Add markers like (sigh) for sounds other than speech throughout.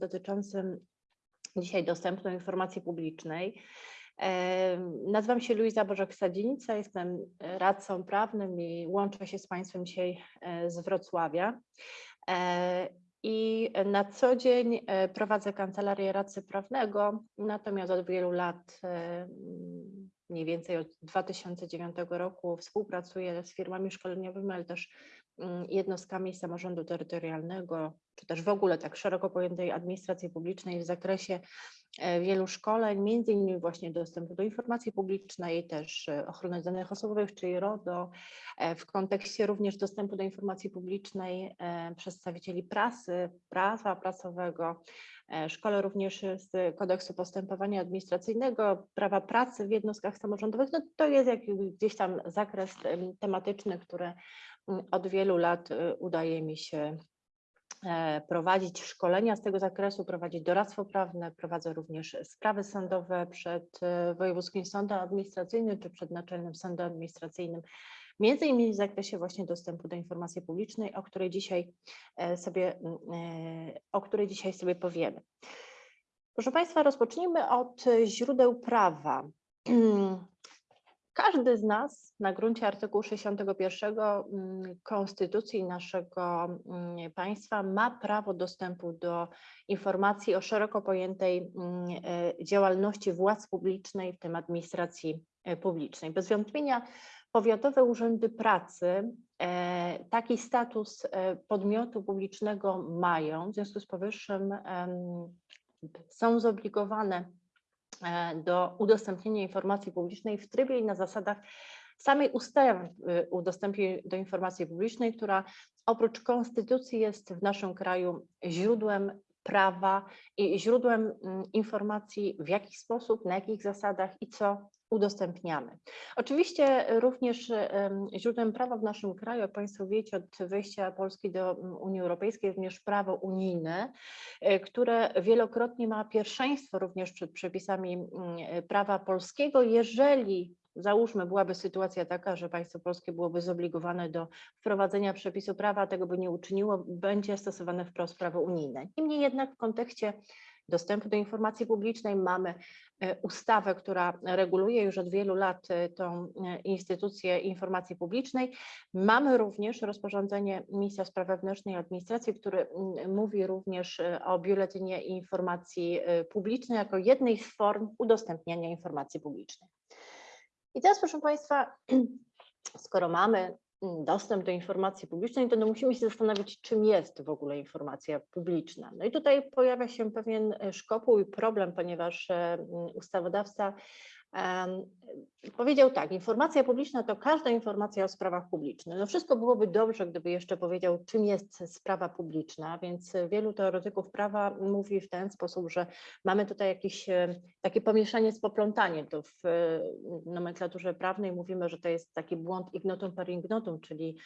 dotyczącym dzisiaj dostępu do informacji publicznej. Nazywam się Luiza Bożek-Sadzinica, jestem radcą prawnym i łączę się z Państwem dzisiaj e, z Wrocławia. E, I na co dzień e, prowadzę kancelarię radcy prawnego, natomiast od wielu lat, mniej więcej od 2009 roku, współpracuję z firmami szkoleniowymi, ale też mm, jednostkami samorządu terytorialnego, czy też w ogóle tak szeroko pojętej administracji publicznej w zakresie E, wielu szkoleń, między innymi właśnie dostępu do informacji publicznej, też e, ochrony danych osobowych, czyli RODO, e, w kontekście również dostępu do informacji publicznej przedstawicieli prasy, prawa prasowego, Szkole również z kodeksu postępowania administracyjnego, prawa pracy w jednostkach samorządowych. No to jest jakiś gdzieś tam zakres tematyczny, który od wielu lat udaje mi się prowadzić szkolenia z tego zakresu, prowadzić doradztwo prawne, prowadzę również sprawy sądowe przed e, Wojewódzkim Sądem Administracyjnym czy przed Naczelnym Sądem Administracyjnym, między innymi w zakresie właśnie dostępu do informacji publicznej, o której dzisiaj e, sobie, o której dzisiaj sobie powiemy. Proszę Państwa, rozpocznijmy od źródeł prawa. (clears throat) Każdy z nas na gruncie artykułu 61 mm, Konstytucji naszego mm, państwa ma prawo dostępu do informacji o szeroko pojętej mm, e, działalności władz publicznej, w tym administracji e, publicznej. Bez wątpienia powiatowe urzędy pracy e, taki status podmiotu publicznego mają, w związku z powyższym są zobligowane do udostępnienia informacji publicznej w trybie i na zasadach samej ustawy y, udostępnienia do informacji publicznej, która oprócz konstytucji jest w naszym kraju źródłem prawa i źródłem mm, informacji w jaki sposób, na jakich zasadach i co udostępniamy. Oczywiście również źródłem prawa w naszym kraju, jak Państwo wiecie, od wejścia Polski do Unii Europejskiej również prawo unijne, e, które wielokrotnie ma pierwszeństwo również przed przepisami prawa polskiego, jeżeli załóżmy, byłaby sytuacja taka, że państwo polskie byłoby zobligowane do wprowadzenia przepisu prawa, tego by nie uczyniło, będzie stosowane wprost prawo unijne. Niemniej jednak w kontekście dostępu do informacji publicznej mamy e, ustawę, która reguluje już od wielu lat e, tą e, instytucję informacji publicznej. Mamy również rozporządzenie Ministra Spraw Wewnętrznych i Administracji, który mówi również o biuletynie informacji publicznej jako jednej z form udostępniania informacji publicznej. I teraz, proszę Państwa, (clears throat) skoro mamy dostęp do informacji publicznej, to no musimy się zastanowić, czym jest w ogóle informacja publiczna. No i tutaj pojawia się pewien e, szkopuł i problem, ponieważ e, ustawodawca Powiedział tak, informacja publiczna to każda informacja o sprawach publicznych. No wszystko byłoby dobrze, gdyby jeszcze powiedział, czym jest sprawa publiczna, więc wielu teoretyków prawa mówi w ten sposób, że mamy tutaj jakieś e, takie pomieszanie z poplątaniem. To w e, nomenklaturze prawnej mówimy, że to jest taki błąd ignotum per ignotum, czyli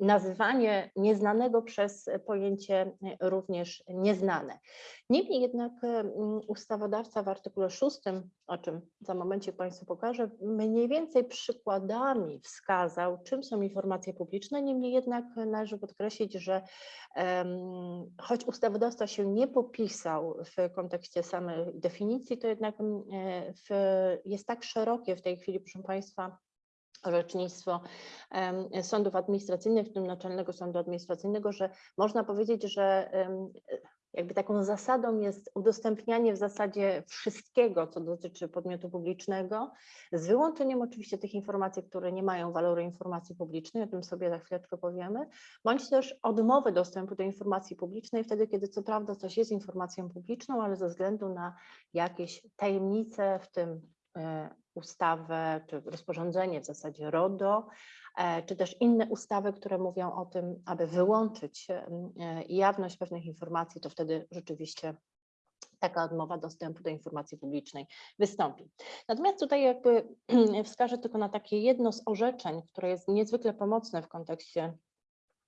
nazywanie nieznanego przez pojęcie również nieznane. Niemniej jednak ustawodawca w artykule 6, o czym za momencie Państwu pokażę, mniej więcej przykładami wskazał, czym są informacje publiczne, niemniej jednak należy podkreślić, że choć ustawodawca się nie popisał w kontekście samej definicji, to jednak w, jest tak szerokie w tej chwili, proszę Państwa, orzecznictwo sądów administracyjnych, w tym Naczelnego Sądu Administracyjnego, że można powiedzieć, że jakby taką zasadą jest udostępnianie w zasadzie wszystkiego, co dotyczy podmiotu publicznego, z wyłączeniem oczywiście tych informacji, które nie mają waloru informacji publicznej, o tym sobie za chwileczkę powiemy, bądź też odmowy dostępu do informacji publicznej wtedy, kiedy co prawda coś jest informacją publiczną, ale ze względu na jakieś tajemnice, w tym e, ustawę czy rozporządzenie w zasadzie RODO, e, czy też inne ustawy, które mówią o tym, aby wyłączyć e, jawność pewnych informacji, to wtedy rzeczywiście taka odmowa dostępu do informacji publicznej wystąpi. Natomiast tutaj jakby (clears throat) wskażę tylko na takie jedno z orzeczeń, które jest niezwykle pomocne w kontekście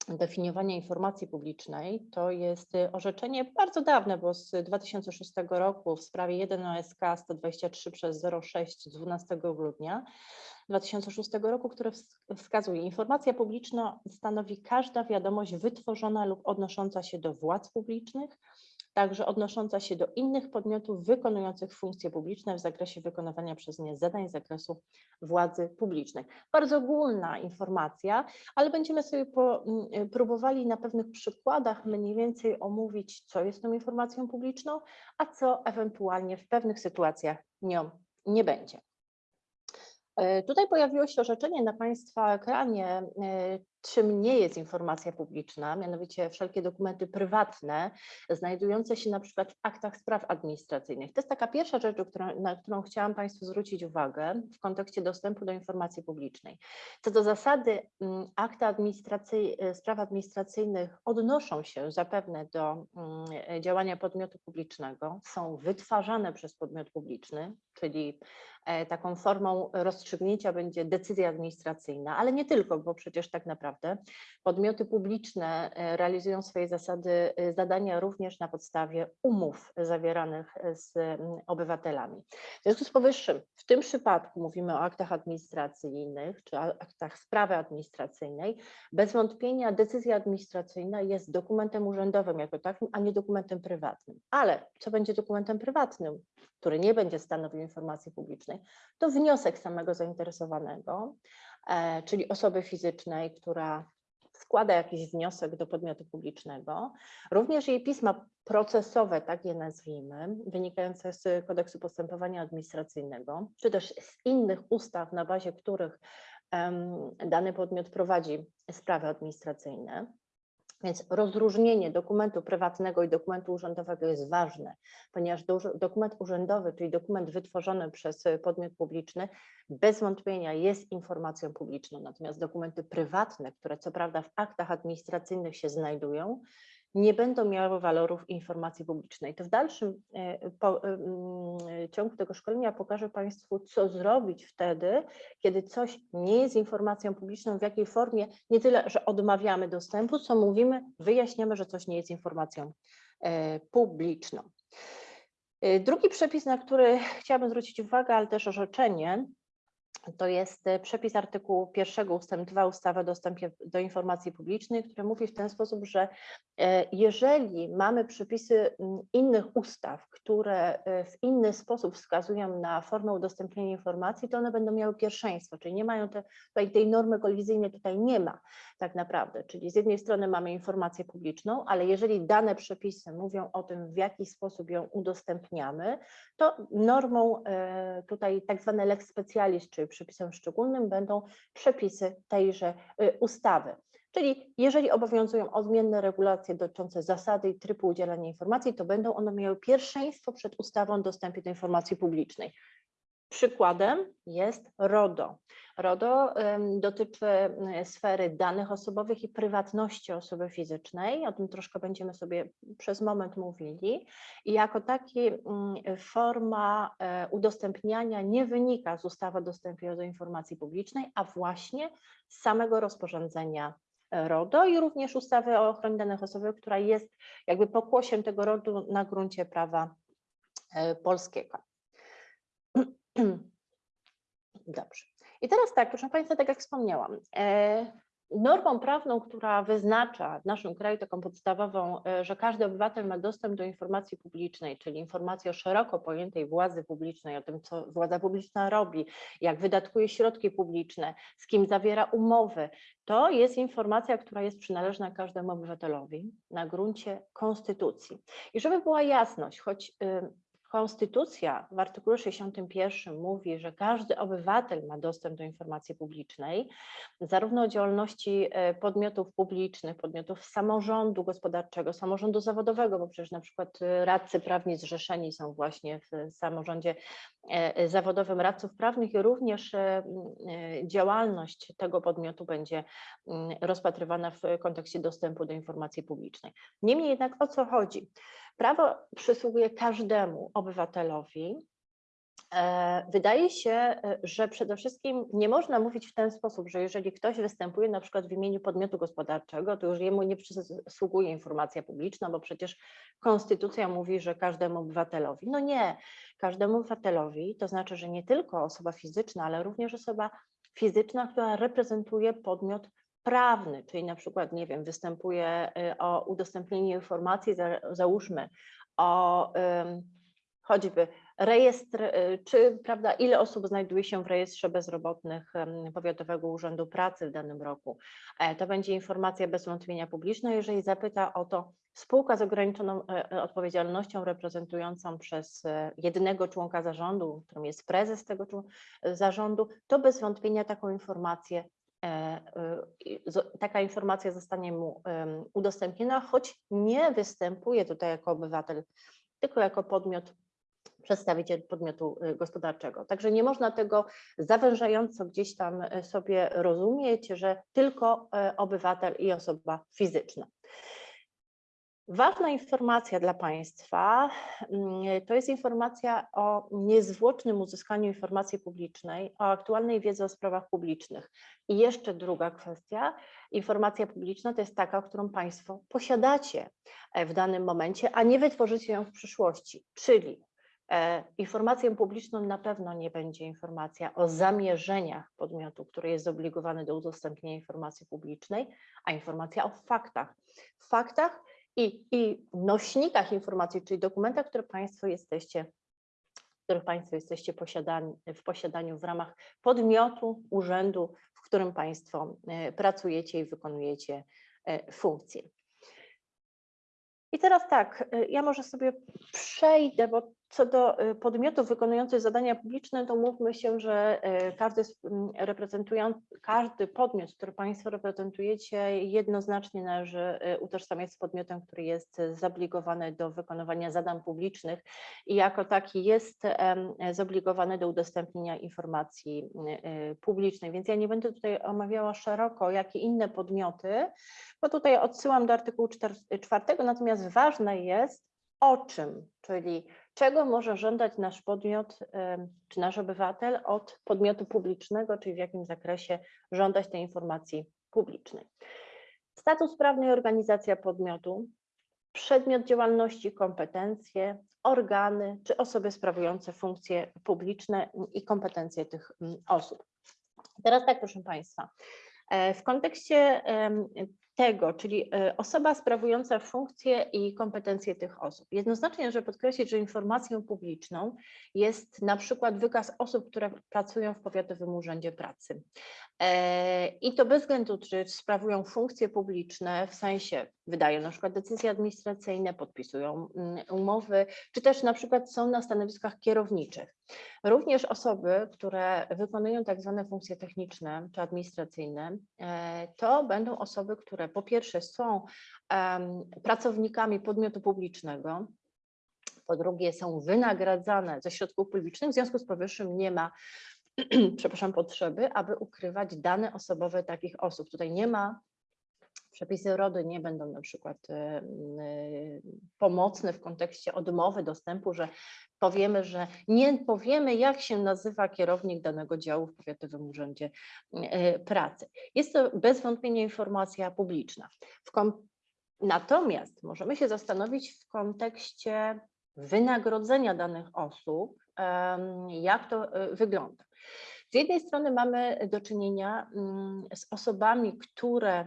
definiowania informacji publicznej. To jest y, orzeczenie bardzo dawne, bo z 2006 roku w sprawie 1 OSK 123 przez 06 z 12 grudnia 2006 roku, które wskazuje, informacja publiczna stanowi każda wiadomość wytworzona lub odnosząca się do władz publicznych, także odnosząca się do innych podmiotów wykonujących funkcje publiczne w zakresie wykonywania przez nie zadań z zakresu władzy publicznej. Bardzo ogólna informacja, ale będziemy sobie po, m, próbowali na pewnych przykładach mniej więcej omówić, co jest tą informacją publiczną, a co ewentualnie w pewnych sytuacjach nią nie będzie. E, Tutaj pojawiło się orzeczenie na Państwa ekranie, e, czym nie jest informacja publiczna, mianowicie wszelkie dokumenty prywatne znajdujące się na przykład w aktach spraw administracyjnych. To jest taka pierwsza rzecz, na którą chciałam Państwu zwrócić uwagę w kontekście dostępu do informacji publicznej. Co do zasady, mm, akty administracyj, spraw administracyjnych odnoszą się zapewne do mm, działania podmiotu publicznego, są wytwarzane przez podmiot publiczny, czyli e, taką formą rozstrzygnięcia będzie decyzja administracyjna, ale nie tylko, bo przecież tak naprawdę podmioty publiczne e, realizują swoje zasady, e, zadania również na podstawie umów zawieranych z mm, obywatelami. W związku z powyższym, w tym przypadku mówimy o aktach administracyjnych czy aktach sprawy administracyjnej, bez wątpienia decyzja administracyjna jest dokumentem urzędowym jako takim, a nie dokumentem prywatnym. Ale co będzie dokumentem prywatnym, który nie będzie stanowił informacji publicznej, to wniosek samego zainteresowanego, e, czyli osoby fizycznej, która składa jakiś wniosek do podmiotu publicznego, również jej pisma procesowe, tak je nazwijmy, wynikające z kodeksu postępowania administracyjnego, czy też z innych ustaw, na bazie których dany podmiot prowadzi sprawy administracyjne. Więc rozróżnienie dokumentu prywatnego i dokumentu urzędowego jest ważne, ponieważ dokument urzędowy, czyli dokument wytworzony przez podmiot publiczny, bez wątpienia jest informacją publiczną, natomiast dokumenty prywatne, które co prawda w aktach administracyjnych się znajdują, nie będą miały walorów informacji publicznej. To w dalszym e, po, e, mm, ciągu tego szkolenia pokażę Państwu, co zrobić wtedy, kiedy coś nie jest informacją publiczną, w jakiej formie, nie tyle, że odmawiamy dostępu, co mówimy, wyjaśniamy, że coś nie jest informacją e, publiczną. Drugi przepis, na który chciałabym zwrócić uwagę, ale też orzeczenie, to jest e, przepis artykułu 1 ustęp 2 ustawy o dostępie do informacji publicznej, który mówi w ten sposób, że e, jeżeli mamy przepisy innych ustaw, które e, w inny sposób wskazują na formę udostępnienia informacji, to one będą miały pierwszeństwo, czyli nie mają te, tutaj tej normy kolizyjnej tutaj nie ma tak naprawdę, czyli z jednej strony mamy informację publiczną, ale jeżeli dane przepisy mówią o tym, w jaki sposób ją udostępniamy, to normą tutaj tak zwane lex specialis, czyli przepisem szczególnym będą przepisy tejże y, ustawy. Czyli jeżeli obowiązują odmienne regulacje dotyczące zasady i trybu udzielania informacji, to będą one miały pierwszeństwo przed ustawą o dostępie do informacji publicznej. Przykładem jest RODO. RODO dotyczy sfery danych osobowych i prywatności osoby fizycznej. O tym troszkę będziemy sobie przez moment mówili. I jako taki forma e, udostępniania nie wynika z ustawy o dostępie do informacji publicznej, a właśnie z samego rozporządzenia RODO i również ustawy o ochronie danych osobowych, która jest jakby pokłosiem tego RODO na gruncie prawa e, polskiego. (clears throat) Dobrze. I teraz tak, proszę Państwa, tak jak wspomniałam, e, normą prawną, która wyznacza w naszym kraju taką podstawową, e, że każdy obywatel ma dostęp do informacji publicznej, czyli informacji o szeroko pojętej władzy publicznej, o tym, co władza publiczna robi, jak wydatkuje środki publiczne, z kim zawiera umowy, to jest informacja, która jest przynależna każdemu obywatelowi na gruncie konstytucji. I żeby była jasność, choć Konstytucja w artykule 61 mówi, że każdy obywatel ma dostęp do informacji publicznej, zarówno o działalności e, podmiotów publicznych, podmiotów samorządu gospodarczego, samorządu zawodowego, bo przecież na przykład e, radcy prawni zrzeszeni są właśnie w samorządzie e, zawodowym radców prawnych i również działalność tego podmiotu będzie rozpatrywana w kontekście dostępu do informacji publicznej. Niemniej jednak o co chodzi? Prawo przysługuje każdemu obywatelowi. E, wydaje się, e, że przede wszystkim nie można mówić w ten sposób, że jeżeli ktoś występuje na przykład w imieniu podmiotu gospodarczego, to już jemu nie przysługuje informacja publiczna, bo przecież konstytucja mówi, że każdemu obywatelowi. No nie, każdemu obywatelowi, to znaczy, że nie tylko osoba fizyczna, ale również osoba fizyczna, która reprezentuje podmiot prawny, czyli na przykład, nie wiem, występuje y, o udostępnienie informacji, załóżmy, o choćby rejestr, y, czy prawda, ile osób znajduje się w rejestrze bezrobotnych Powiatowego Urzędu Pracy w danym roku. E, To będzie informacja bez wątpienia publiczna, jeżeli zapyta o to spółka z ograniczoną e, e, odpowiedzialnością reprezentującą przez jednego członka zarządu, którym jest prezes tego zarządu, to bez wątpienia taką informację taka informacja zostanie mu udostępniona, choć nie występuje tutaj jako obywatel, tylko jako podmiot przedstawiciel podmiotu y, gospodarczego. Także nie można tego zawężająco gdzieś tam sobie rozumieć, że tylko obywatel i osoba fizyczna. Ważna informacja dla Państwa mm, to jest informacja o niezwłocznym uzyskaniu informacji publicznej, o aktualnej wiedzy o sprawach publicznych. I jeszcze druga kwestia, informacja publiczna to jest taka, którą Państwo posiadacie e, w danym momencie, a nie wytworzycie ją w przyszłości, czyli E, Informacją publiczną na pewno nie będzie informacja o zamierzeniach podmiotu, który jest zobligowany do udostępnienia informacji publicznej, a informacja o faktach. Faktach i, i nośnikach informacji, czyli dokumentach, które Państwo jesteście, których Państwo jesteście posiadani, w posiadaniu w ramach podmiotu, urzędu, w którym Państwo e, pracujecie i wykonujecie e, funkcje. I teraz tak, y, ja może sobie przejdę, bo co do y, podmiotów wykonujących zadania publiczne, to mówmy się, że y, każdy z- m, reprezentujący, każdy podmiot, który Państwo reprezentujecie, jednoznacznie należy y, utożsamiać z podmiotem, który jest zobligowany do wykonywania zadań publicznych i jako taki jest zobligowany do udostępnienia informacji publicznej. Więc ja nie będę tutaj omawiała szeroko, jakie inne podmioty, bo tutaj odsyłam do artykułu 4, natomiast ważne jest o czym, czyli czego może żądać nasz podmiot czy nasz obywatel od podmiotu publicznego, czyli w jakim zakresie żądać tej informacji publicznej. Status prawny i organizacja podmiotu, przedmiot działalności, kompetencje, organy czy osoby sprawujące funkcje publiczne i kompetencje tych mm, osób. Teraz tak, proszę Państwa, e, w kontekście tego, czyli e, osoba sprawująca funkcje i kompetencje tych osób. Jednoznacznie należy podkreślić, że informacją publiczną jest na przykład wykaz osób, które pracują w Powiatowym Urzędzie Pracy. E, I to bez względu, czy sprawują funkcje publiczne, w sensie wydają na przykład decyzje administracyjne, podpisują mm, umowy, czy też na przykład są na stanowiskach kierowniczych. Również osoby, które wykonują tak zwane funkcje techniczne czy administracyjne, e, to będą osoby, które po pierwsze są pracownikami podmiotu publicznego, po drugie są wynagradzane ze środków publicznych, w związku z powyższym nie ma, (clears throat) przepraszam, potrzeby, aby ukrywać dane osobowe takich osób. Tutaj nie ma Przepisy RODO nie będą na przykład m, e, pomocne w kontekście odmowy dostępu, że powiemy, że nie powiemy, jak się nazywa kierownik danego działu w Powiatowym Urzędzie e, Pracy. Jest to bez wątpienia informacja publiczna. Natomiast możemy się zastanowić w kontekście wynagrodzenia danych osób, jak to wygląda. Z jednej strony mamy do czynienia mm, z osobami, które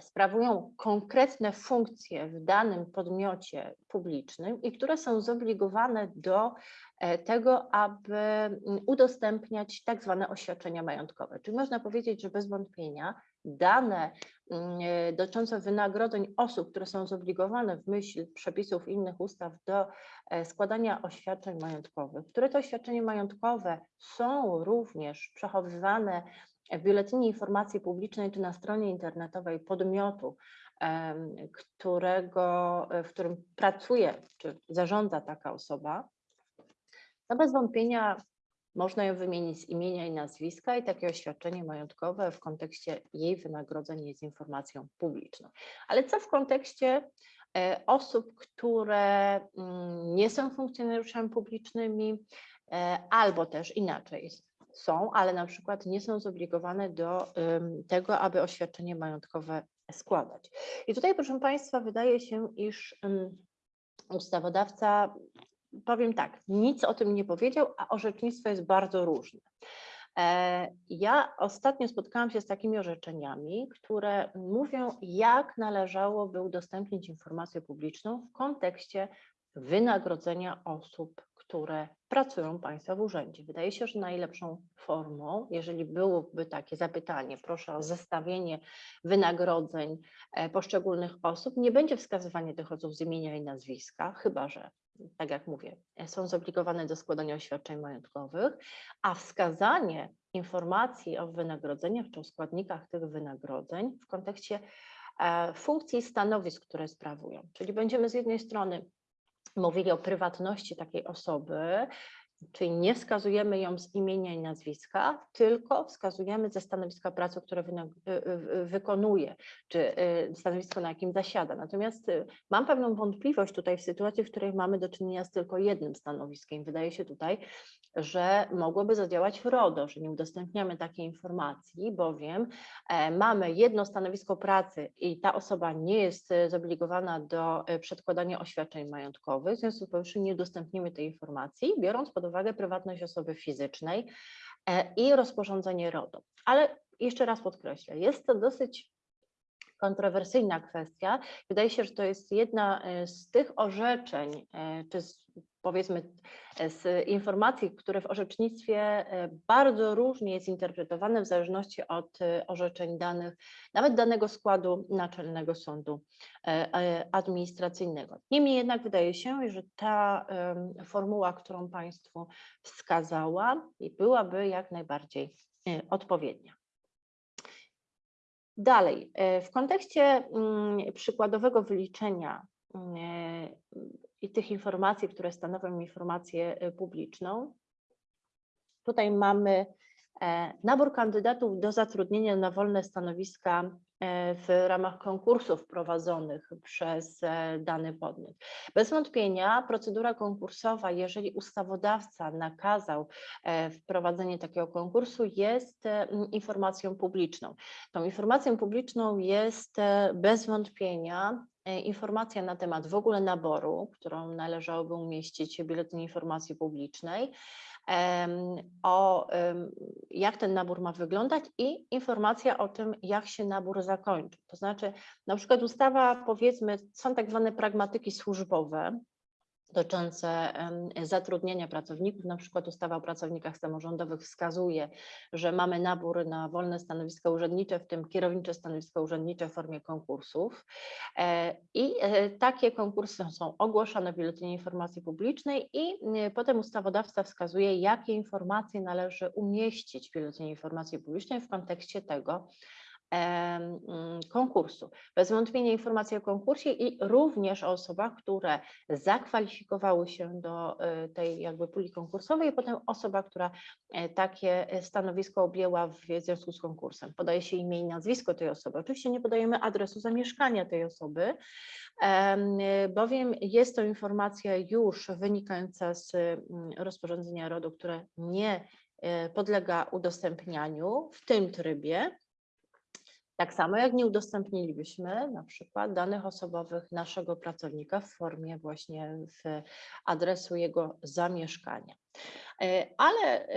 sprawują konkretne funkcje w danym podmiocie publicznym i które są zobligowane do e, tego, aby mm, udostępniać tak zwane oświadczenia majątkowe. Czyli można powiedzieć, że bez wątpienia dane mm, e, dotyczące wynagrodzeń osób, które są zobligowane w myśl przepisów innych ustaw do e, składania oświadczeń majątkowych, które to oświadczenia majątkowe są również przechowywane w Biuletynie Informacji Publicznej czy na stronie internetowej podmiotu, którego, w którym pracuje czy zarządza taka osoba, to bez wątpienia można ją wymienić z imienia i nazwiska i takie oświadczenie majątkowe w kontekście jej wynagrodzeń jest informacją publiczną. Ale co w kontekście e, osób, które mm, nie są funkcjonariuszami publicznymi, e, albo też inaczej, są, ale na przykład nie są zobligowane do tego, aby oświadczenie majątkowe składać. I tutaj, proszę Państwa, wydaje się, iż ustawodawca, powiem tak, nic o tym nie powiedział, a orzecznictwo jest bardzo różne. E, Ja ostatnio spotkałam się z takimi orzeczeniami, które mówią, jak należałoby udostępnić informację publiczną w kontekście wynagrodzenia osób, które pracują Państwa w urzędzie. Wydaje się, że najlepszą formą, jeżeli byłoby takie zapytanie, proszę o zestawienie wynagrodzeń e, poszczególnych osób, nie będzie wskazywanie tych osób z imienia i nazwiska, chyba że, tak jak mówię, są zobligowane do składania oświadczeń majątkowych, a wskazanie informacji o wynagrodzeniach czy o składnikach tych wynagrodzeń w kontekście e, funkcji i stanowisk, które sprawują. Czyli będziemy z jednej strony mówili o prywatności takiej osoby, czyli nie wskazujemy ją z imienia i nazwiska, tylko wskazujemy ze stanowiska pracy, które y- y- wykonuje, czy y, stanowisko, na jakim zasiada. Natomiast mam pewną wątpliwość tutaj w sytuacji, w której mamy do czynienia z tylko jednym stanowiskiem. Wydaje się tutaj, że mogłoby zadziałać RODO, że nie udostępniamy takiej informacji, bowiem e, mamy jedno stanowisko pracy i ta osoba nie jest e, zobligowana do e, przedkładania oświadczeń majątkowych, w związku z powyższym nie udostępnimy tej informacji, biorąc pod uwagę prywatność osoby fizycznej i rozporządzenie RODO. Ale jeszcze raz podkreślę, jest to dosyć kontrowersyjna kwestia. Wydaje się, że to jest jedna e, z tych orzeczeń, e, czy z, powiedzmy e, z informacji, które w orzecznictwie bardzo różnie jest interpretowane w zależności od orzeczeń danych, nawet danego składu Naczelnego Sądu Administracyjnego. Niemniej jednak wydaje się, że ta formuła, którą Państwu wskazała, byłaby jak najbardziej odpowiednia. Dalej, e, w kontekście mm, przykładowego wyliczenia mm, e, i tych informacji, które stanowią informację e, publiczną, tutaj mamy nabór kandydatów do zatrudnienia na wolne stanowiska w ramach konkursów prowadzonych przez e, dany podmiot. Bez wątpienia procedura konkursowa, jeżeli ustawodawca nakazał e, wprowadzenie takiego konkursu, jest e, informacją publiczną. Tą informacją publiczną jest e, bez wątpienia e, informacja na temat w ogóle naboru, którą należałoby umieścić w Biuletynie Informacji Publicznej, o jak ten nabór ma wyglądać i informacja o tym, jak się nabór zakończy. To znaczy, na przykład ustawa, powiedzmy, są tak zwane pragmatyki służbowe, dotyczące zatrudnienia pracowników, na przykład ustawa o pracownikach samorządowych wskazuje, że mamy nabór na wolne stanowiska urzędnicze, w tym kierownicze stanowiska urzędnicze w formie konkursów. E, I e, takie konkursy są ogłoszone w Biuletynie Informacji Publicznej i e, potem ustawodawca wskazuje, jakie informacje należy umieścić w Biuletynie Informacji Publicznej w kontekście tego, konkursu. Bez wątpienia informacje o konkursie i również o osobach, które zakwalifikowały się do e, tej jakby puli konkursowej i potem osoba, która e, takie e, stanowisko objęła w związku z konkursem. Podaje się imię i nazwisko tej osoby. Oczywiście nie podajemy adresu zamieszkania tej osoby, em, bowiem jest to informacja już wynikająca z mm, rozporządzenia RODO, które nie e, podlega udostępnianiu w tym trybie. Tak samo jak nie udostępnilibyśmy na przykład danych osobowych naszego pracownika w formie właśnie w adresu jego zamieszkania. E, Ale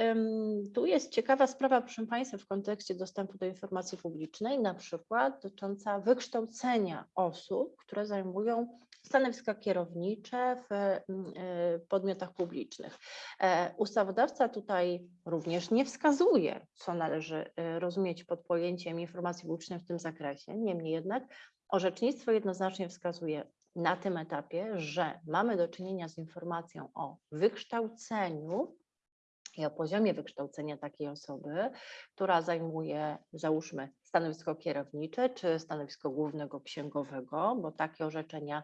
tu jest ciekawa sprawa, proszę Państwa, w kontekście dostępu do informacji publicznej, na przykład dotycząca wykształcenia osób, które zajmują stanowiska kierownicze w mm, e, podmiotach publicznych. E, Ustawodawca tutaj również nie wskazuje, co należy e, rozumieć pod pojęciem informacji publicznej w tym zakresie. Niemniej jednak orzecznictwo jednoznacznie wskazuje na tym etapie, że mamy do czynienia z informacją o wykształceniu o poziomie wykształcenia takiej osoby, która zajmuje, załóżmy, stanowisko kierownicze czy stanowisko głównego księgowego, bo takie orzeczenia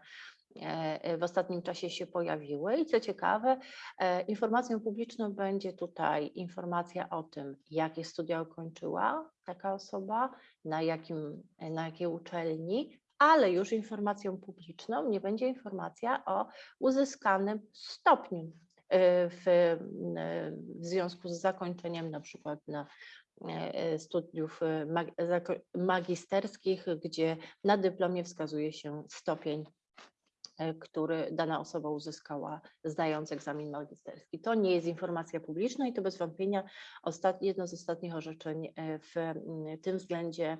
e, w ostatnim czasie się pojawiły. I co ciekawe, e, informacją publiczną będzie tutaj informacja o tym, jakie studia ukończyła taka osoba, na, jakim, na jakiej uczelni, ale już informacją publiczną nie będzie informacja o uzyskanym stopniu w, y, w związku z zakończeniem na przykład na e, studiów y, mag- zako- magisterskich, gdzie na dyplomie wskazuje się stopień, e, który dana osoba uzyskała zdając egzamin magisterski. To nie jest informacja publiczna i to bez wątpienia jedno z ostatnich orzeczeń e, w tym względzie e,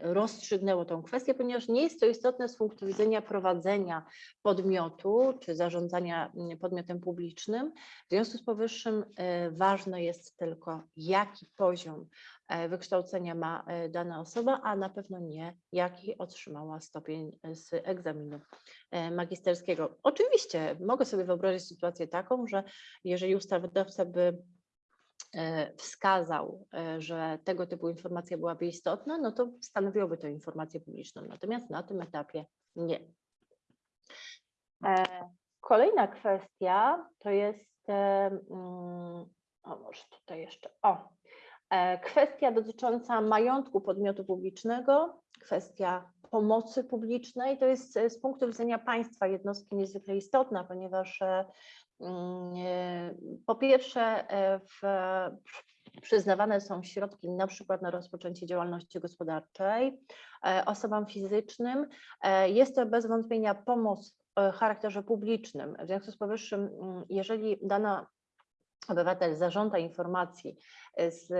rozstrzygnęło tą kwestię, ponieważ nie jest to istotne z punktu widzenia prowadzenia podmiotu czy zarządzania mm, podmiotem publicznym. W związku z powyższym e, ważne jest tylko, jaki poziom e, wykształcenia ma e, dana osoba, a na pewno nie, jaki otrzymała stopień e, z egzaminu e, magisterskiego. Oczywiście mogę sobie wyobrazić sytuację taką, że jeżeli ustawodawca by e, wskazał, e, że tego typu informacja byłaby istotna, no to stanowiłoby to informację publiczną. Natomiast na tym etapie nie. E, Kolejna kwestia to jest, e, mm, o może tutaj jeszcze, o, e, kwestia dotycząca majątku podmiotu publicznego, kwestia pomocy publicznej. To jest e, z punktu widzenia państwa jednostki niezwykle istotna, ponieważ e, e, po pierwsze e, w, przyznawane są środki na przykład na rozpoczęcie działalności gospodarczej e, osobom fizycznym. E, Jest to bez wątpienia pomoc o charakterze publicznym. W związku z powyższym, mm, jeżeli dana obywatel zażąda informacji z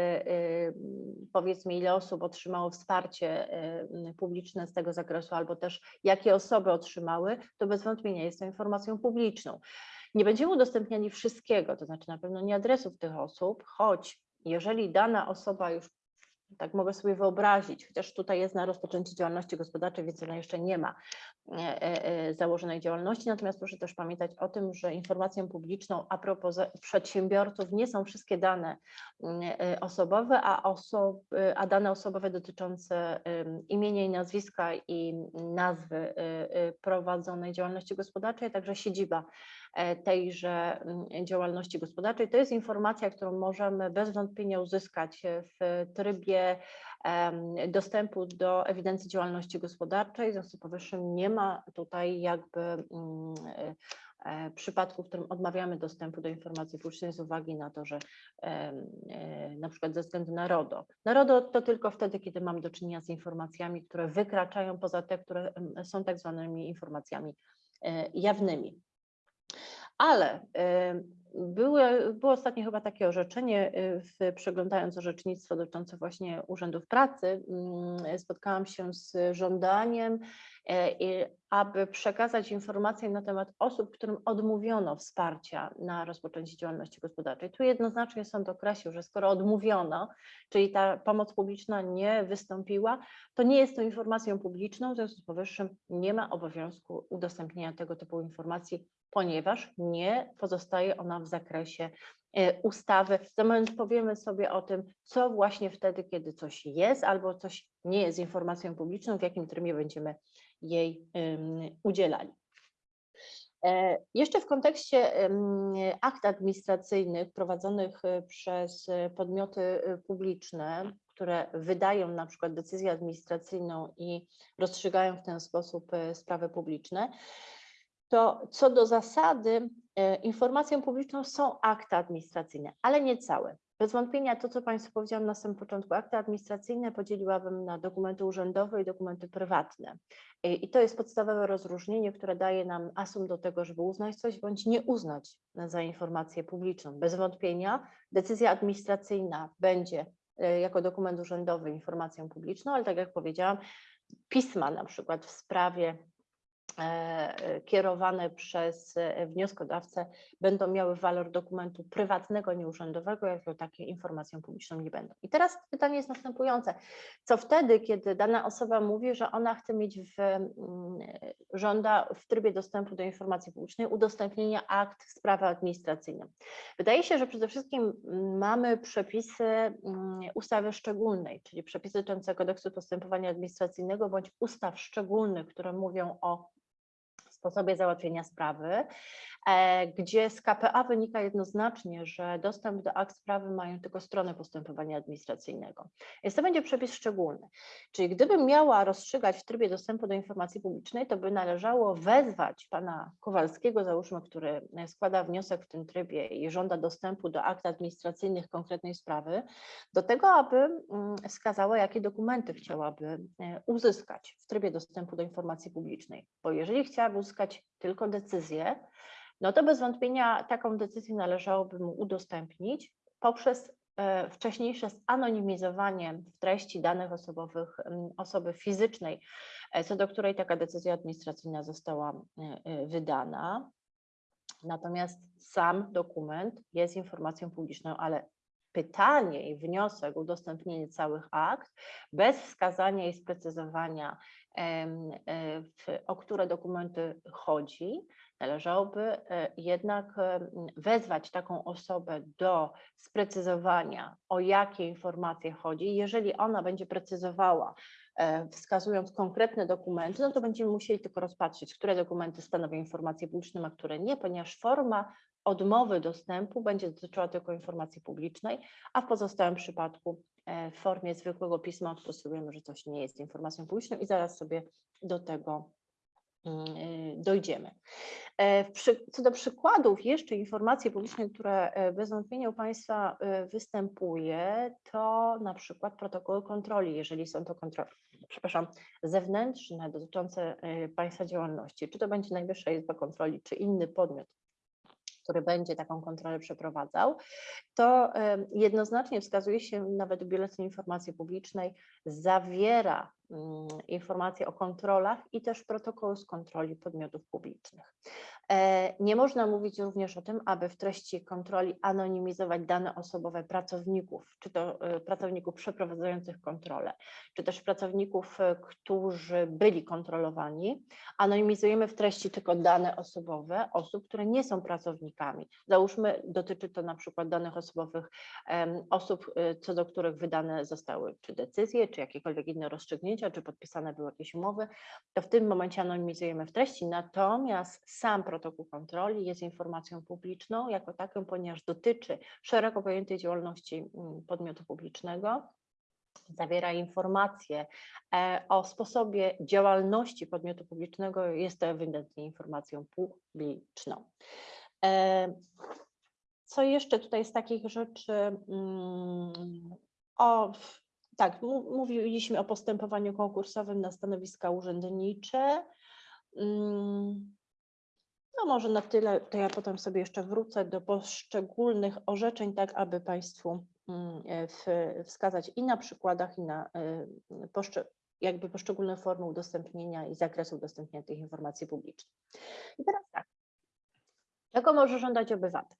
powiedzmy ile osób otrzymało wsparcie publiczne z tego zakresu, albo też jakie osoby otrzymały, to bez wątpienia jest to informacją publiczną. Nie będziemy udostępniali wszystkiego, to znaczy na pewno nie adresów tych osób, choć jeżeli dana osoba już tak mogę sobie wyobrazić, chociaż tutaj jest na rozpoczęcie działalności gospodarczej, więc ona jeszcze nie ma e, e, e, założonej działalności. Natomiast proszę też pamiętać o tym, że informacją publiczną a propos przedsiębiorców nie są wszystkie dane mm, osobowe, a, osob, a dane osobowe dotyczące imienia i nazwiska i nazwy prowadzonej działalności gospodarczej, także siedziba tejże mm, działalności gospodarczej. To jest informacja, którą możemy bez wątpienia uzyskać e, w trybie dostępu do ewidencji działalności gospodarczej. W związku z powyższym nie ma tutaj jakby mm, e, e, przypadku, w którym odmawiamy dostępu do informacji publicznej z uwagi na to, że e, na przykład ze względu na RODO. Na RODO to tylko wtedy, kiedy mamy do czynienia z informacjami, które wykraczają poza te, które są tak zwanymi informacjami e, jawnymi. Ale e, były, było ostatnio chyba takie orzeczenie, e, w, przeglądając orzecznictwo dotyczące właśnie urzędów pracy, mm, spotkałam się z żądaniem, i aby przekazać informacje na temat osób, którym odmówiono wsparcia na rozpoczęcie działalności gospodarczej. Tu jednoznacznie sąd określił, że skoro odmówiono, czyli ta pomoc publiczna nie wystąpiła, to nie jest to informacją publiczną, w związku z powyższym nie ma obowiązku udostępnienia tego typu informacji, ponieważ nie pozostaje ona w zakresie e, ustawy. Za moment powiemy sobie o tym, co właśnie wtedy, kiedy coś jest albo coś nie jest informacją publiczną, w jakim trybie będziemy jej udzielali. E, Jeszcze w kontekście akt administracyjnych prowadzonych y, przez podmioty publiczne, które wydają na przykład decyzję administracyjną i rozstrzygają w ten sposób sprawy publiczne, to co do zasady e, informacją publiczną są akty administracyjne, ale nie całe. Bez wątpienia to, co Państwu powiedziałam na samym początku, akty administracyjne podzieliłabym na dokumenty urzędowe i dokumenty prywatne. E, I to jest podstawowe rozróżnienie, które daje nam asum do tego, żeby uznać coś bądź nie uznać za informację publiczną. Bez wątpienia decyzja administracyjna będzie e, jako dokument urzędowy informacją publiczną, ale tak jak powiedziałam, pisma na przykład w sprawie kierowane przez e, wnioskodawcę będą miały walor dokumentu prywatnego, nieurzędowego, jako takie informacją publiczną nie będą. I teraz pytanie jest następujące. Co wtedy, kiedy dana osoba mówi, że ona chce mieć w, mm, żąda w trybie dostępu do informacji publicznej udostępnienia akt w sprawie administracyjnej? Wydaje się, że przede wszystkim mm, mamy przepisy mm, ustawy szczególnej, czyli przepisy dotyczące kodeksu postępowania administracyjnego bądź ustaw szczególnych, które mówią o sposobie załatwienia sprawy, e, gdzie z KPA wynika jednoznacznie, że dostęp do akt sprawy mają tylko strony postępowania administracyjnego. Więc to będzie przepis szczególny. Czyli gdybym miała rozstrzygać w trybie dostępu do informacji publicznej, to by należało wezwać pana Kowalskiego, załóżmy, który e, składa wniosek w tym trybie i żąda dostępu do akt administracyjnych konkretnej sprawy, do tego, aby mm, wskazała, jakie dokumenty chciałaby e, uzyskać w trybie dostępu do informacji publicznej. Bo jeżeli chciałaby uzyskać tylko decyzję, no to bez wątpienia taką decyzję należałoby mu udostępnić poprzez e, wcześniejsze zanonimizowanie w treści danych osobowych osoby fizycznej, e, co do której taka decyzja administracyjna została e, wydana. Natomiast sam dokument jest informacją publiczną, ale pytanie i wniosek o udostępnienie całych akt bez wskazania i sprecyzowania, w, o które dokumenty chodzi, należałoby e, jednak em, wezwać taką osobę do sprecyzowania, o jakie informacje chodzi. Jeżeli ona będzie precyzowała, e, wskazując konkretne dokumenty, no to będziemy musieli tylko rozpatrzeć, które dokumenty stanowią informacje publiczne, a które nie, ponieważ forma odmowy dostępu będzie dotyczyła tylko informacji publicznej, a w pozostałym przypadku e, w formie zwykłego pisma odstosujemy, że coś nie jest informacją publiczną i zaraz sobie do tego mm, y, dojdziemy. E, Co do przykładów jeszcze informacji publicznej, które e, bez wątpienia u Państwa e, występuje, to na przykład protokoły kontroli, jeżeli są to kontrole, przepraszam, zewnętrzne dotyczące e, Państwa działalności, czy to będzie Najwyższa Izba Kontroli, czy inny podmiot, który będzie taką kontrolę przeprowadzał, to jednoznacznie wskazuje się nawet w Biuletynie Informacji Publicznej, zawiera mm, informacje o kontrolach i też protokół z kontroli podmiotów publicznych. E, Nie można mówić również o tym, aby w treści kontroli anonimizować dane osobowe pracowników, czy to e, pracowników przeprowadzających kontrolę, czy też pracowników, e, którzy byli kontrolowani. Anonimizujemy w treści tylko dane osobowe osób, które nie są pracownikami. Załóżmy, dotyczy to na przykład danych osobowych osób, co do których wydane zostały czy decyzje, czy jakiekolwiek inne rozstrzygnięcia, czy podpisane były jakieś umowy, to w tym momencie anonimizujemy w treści, natomiast sam protokół kontroli jest informacją publiczną jako taką, ponieważ dotyczy szeroko pojętej działalności mm, podmiotu publicznego, zawiera informacje e, o sposobie działalności podmiotu publicznego, jest to ewidentnie informacją publiczną. E, Co jeszcze tutaj z takich rzeczy? mm, O, tak, mówiliśmy o postępowaniu konkursowym na stanowiska urzędnicze. No może na tyle, to ja potem sobie jeszcze wrócę do poszczególnych orzeczeń, tak aby Państwu mm, e, wskazać i na przykładach, i na e, jakby poszczególne formy udostępnienia i zakresu udostępnienia tych informacji publicznych. I teraz tak, czego może żądać obywatel?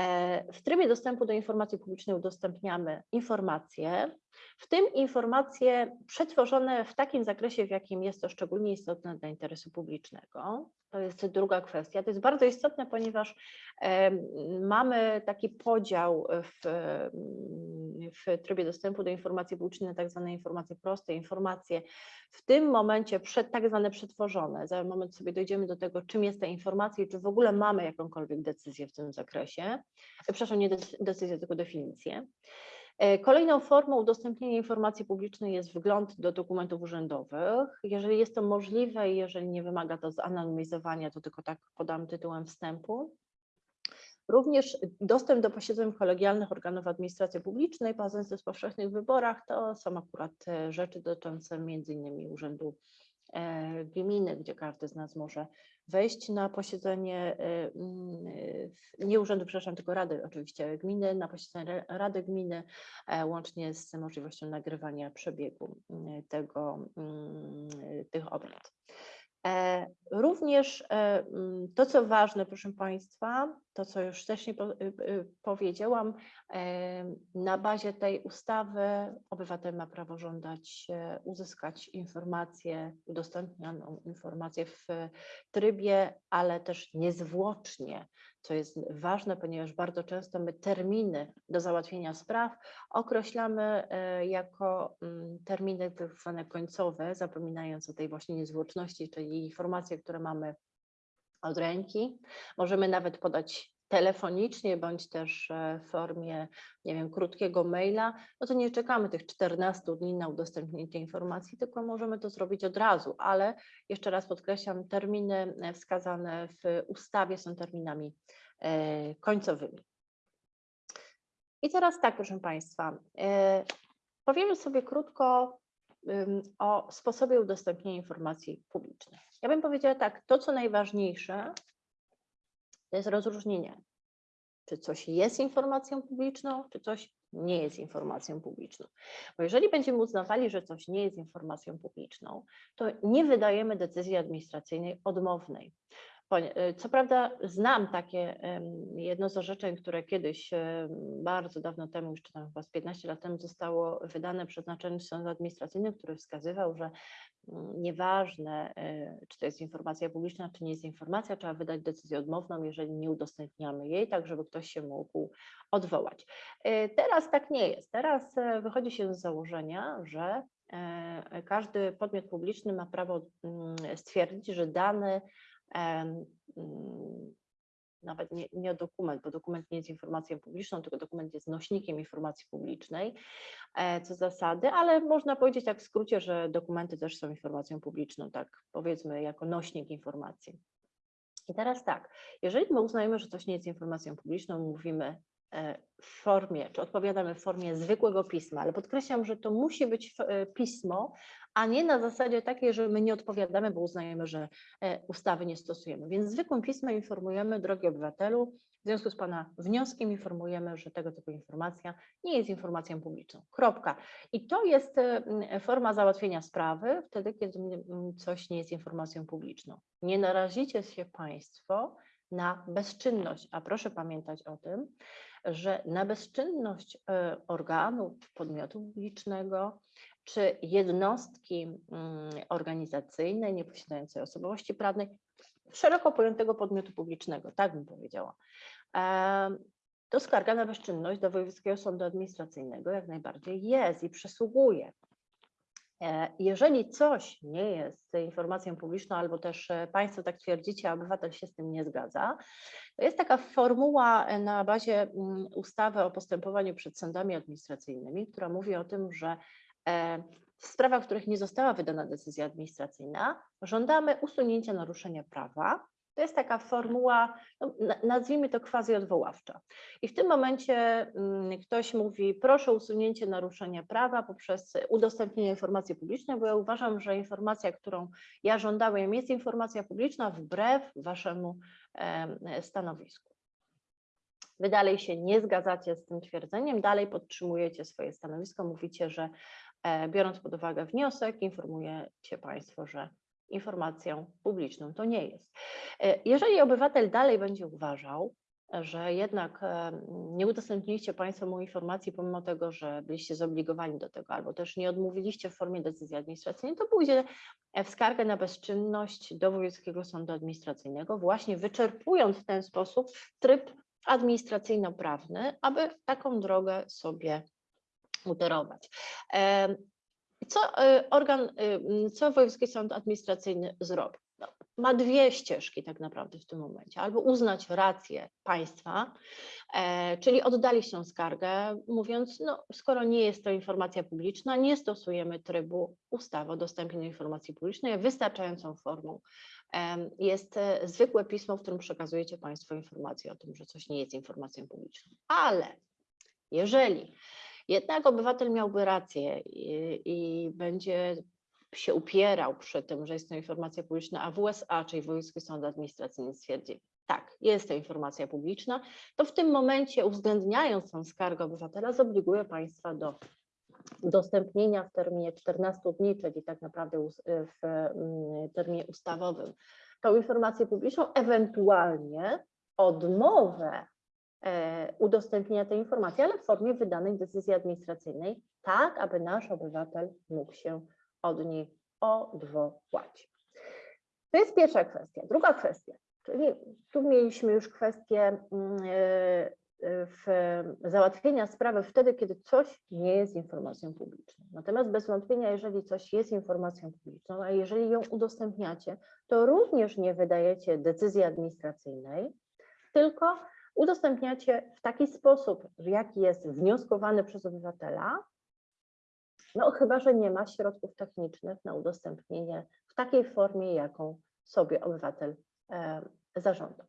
E, W trybie dostępu do informacji publicznej udostępniamy informacje, w tym informacje przetworzone w takim zakresie, w jakim jest to szczególnie istotne dla interesu publicznego. To jest druga kwestia. To jest bardzo istotne, ponieważ mamy taki podział w, w trybie dostępu do informacji publicznej na tak zwane informacje proste, informacje w tym momencie przed, tak zwane przetworzone. Za moment sobie dojdziemy do tego, czym jest ta informacja i czy w ogóle mamy jakąkolwiek decyzję w tym zakresie. Przepraszam, nie dec- decyzję, tylko definicję. E, Kolejną formą udostępnienia informacji publicznej jest wgląd do dokumentów urzędowych. Jeżeli jest to możliwe i jeżeli nie wymaga to zanonimizowania, to tylko tak podam tytułem wstępu. Również dostęp do posiedzeń kolegialnych organów administracji publicznej po z powszechnych wyborach to są akurat e, rzeczy dotyczące innymi urzędu gminy, gdzie każdy z nas może wejść na posiedzenie, e, mm, e, nie urzędu, przepraszam, tylko rady oczywiście gminy, na posiedzenie ra- rady gminy, e, łącznie z możliwością nagrywania przebiegu mm, tego, mm, tych obrad. E, Również e, mm, to, co ważne, proszę Państwa, to, co już wcześniej y, y, powiedziałam, na bazie tej ustawy obywatel ma prawo żądać e, uzyskać informację, udostępnioną informację w trybie, ale też niezwłocznie, co jest ważne, ponieważ bardzo często my terminy do załatwienia spraw określamy jako mm, terminy tak zwane końcowe, zapominając o tej właśnie niezwłoczności, czyli informacje, które mamy od ręki. Możemy nawet podać telefonicznie bądź też e, w formie, nie wiem, krótkiego maila, no to nie czekamy tych 14 dni na udostępnienie informacji, tylko możemy to zrobić od razu, ale jeszcze raz podkreślam, terminy e, wskazane w ustawie są terminami e, końcowymi. I teraz tak, proszę Państwa, powiemy sobie krótko o sposobie udostępnienia informacji publicznych. Ja bym powiedziała tak, to co najważniejsze, to jest rozróżnienie czy coś jest informacją publiczną, czy coś nie jest informacją publiczną. Bo jeżeli będziemy uznawali, że coś nie jest informacją publiczną, to nie wydajemy decyzji administracyjnej odmownej. Y, Co prawda znam takie jedno z orzeczeń, które kiedyś, em, bardzo dawno temu, już tam chyba z 15 lat temu zostało wydane przez Naczelny Sąd Administracyjny, który wskazywał, że mm, nieważne, y, czy to jest informacja publiczna, czy nie jest informacja, trzeba wydać decyzję odmowną, jeżeli nie udostępniamy jej, tak żeby ktoś się mógł odwołać. Teraz tak nie jest. Teraz e, wychodzi się z założenia, że e, każdy podmiot publiczny ma prawo mm, stwierdzić, że mm, nawet nie, nie dokument, bo dokument nie jest informacją publiczną, tylko dokument jest nośnikiem informacji publicznej, e, co zasady, ale można powiedzieć tak w skrócie, że dokumenty też są informacją publiczną, tak powiedzmy jako nośnik informacji. I teraz tak, jeżeli my uznajemy, że coś nie jest informacją publiczną, mówimy w formie, czy odpowiadamy w formie zwykłego pisma, ale podkreślam, że to musi być e, pismo, a nie na zasadzie takiej, że my nie odpowiadamy, bo uznajemy, że e, ustawy nie stosujemy. Więc zwykłym pismem informujemy, drogi obywatelu, w związku z Pana wnioskiem informujemy, że tego typu informacja nie jest informacją publiczną. Kropka. I to jest e, forma załatwienia sprawy wtedy, kiedy coś nie jest informacją publiczną. Nie narazicie się Państwo na bezczynność, a proszę pamiętać o tym, że na bezczynność e, organu, podmiotu publicznego, czy jednostki mm, organizacyjnej nieposiadającej osobowości prawnej, szeroko pojętego podmiotu publicznego, tak bym powiedziała. Em, To skarga na bezczynność do Wojewódzkiego Sądu Administracyjnego jak najbardziej jest i przysługuje. E, Jeżeli coś nie jest informacją publiczną, albo też e, Państwo tak twierdzicie, a obywatel się z tym nie zgadza, to jest taka formuła e, na bazie mm, ustawy o postępowaniu przed sądami administracyjnymi, która mówi o tym, że w sprawach, w których nie została wydana decyzja administracyjna, żądamy usunięcia naruszenia prawa. To jest taka formuła, no, na- nazwijmy to quasi odwoławcza. I w tym momencie mm, ktoś mówi, proszę o usunięcie naruszenia prawa poprzez udostępnienie informacji publicznej, bo ja uważam, że informacja, którą ja żądałem, jest informacja publiczna wbrew waszemu em, stanowisku. Wy dalej się nie zgadzacie z tym twierdzeniem, dalej podtrzymujecie swoje stanowisko, mówicie, że e, biorąc pod uwagę wniosek, informujecie Państwo, że informacją publiczną to nie jest. E, Jeżeli obywatel dalej będzie uważał, że jednak e, nie udostępniliście Państwo mu informacji, pomimo tego, że byliście zobligowani do tego, albo też nie odmówiliście w formie decyzji administracyjnej, to pójdzie e, w skargę na bezczynność do Wojewódzkiego Sądu Administracyjnego, właśnie wyczerpując w ten sposób tryb administracyjno-prawny, aby taką drogę sobie utorować. Co e, organ, y, co Wojewódzki Sąd Administracyjny zrobi? No, ma dwie ścieżki tak naprawdę w tym momencie. Albo uznać rację państwa, e, czyli oddalić tą skargę, mówiąc, no skoro nie jest to informacja publiczna, nie stosujemy trybu ustawy o dostępie do informacji publicznej, wystarczającą formą em, jest e, zwykłe pismo, w którym przekazujecie Państwo informację o tym, że coś nie jest informacją publiczną. Ale jeżeli jednak obywatel miałby rację i, i będzie się upierał przy tym, że jest to informacja publiczna, a WSA, czyli Wojewódzki Sąd Administracyjny stwierdzi, tak, jest to informacja publiczna, to w tym momencie uwzględniając tą skargę obywatela zobliguje państwa do udostępnienia w terminie 14 dni, czyli tak naprawdę w mm, terminie ustawowym, tą informację publiczną, ewentualnie odmowę udostępnienia tej informacji, ale w formie wydanej decyzji administracyjnej, tak aby nasz obywatel mógł się od niej odwołać. To jest pierwsza kwestia. Druga kwestia, czyli tu mieliśmy już kwestię mm, e, e, załatwienia sprawy wtedy, kiedy coś nie jest informacją publiczną. Natomiast bez wątpienia, jeżeli coś jest informacją publiczną, a jeżeli ją udostępniacie, to również nie wydajecie decyzji administracyjnej, tylko udostępniacie w taki sposób, jaki jest wnioskowany przez obywatela, no chyba, że nie ma środków technicznych na udostępnienie w takiej formie, jaką sobie obywatel e, zażądał.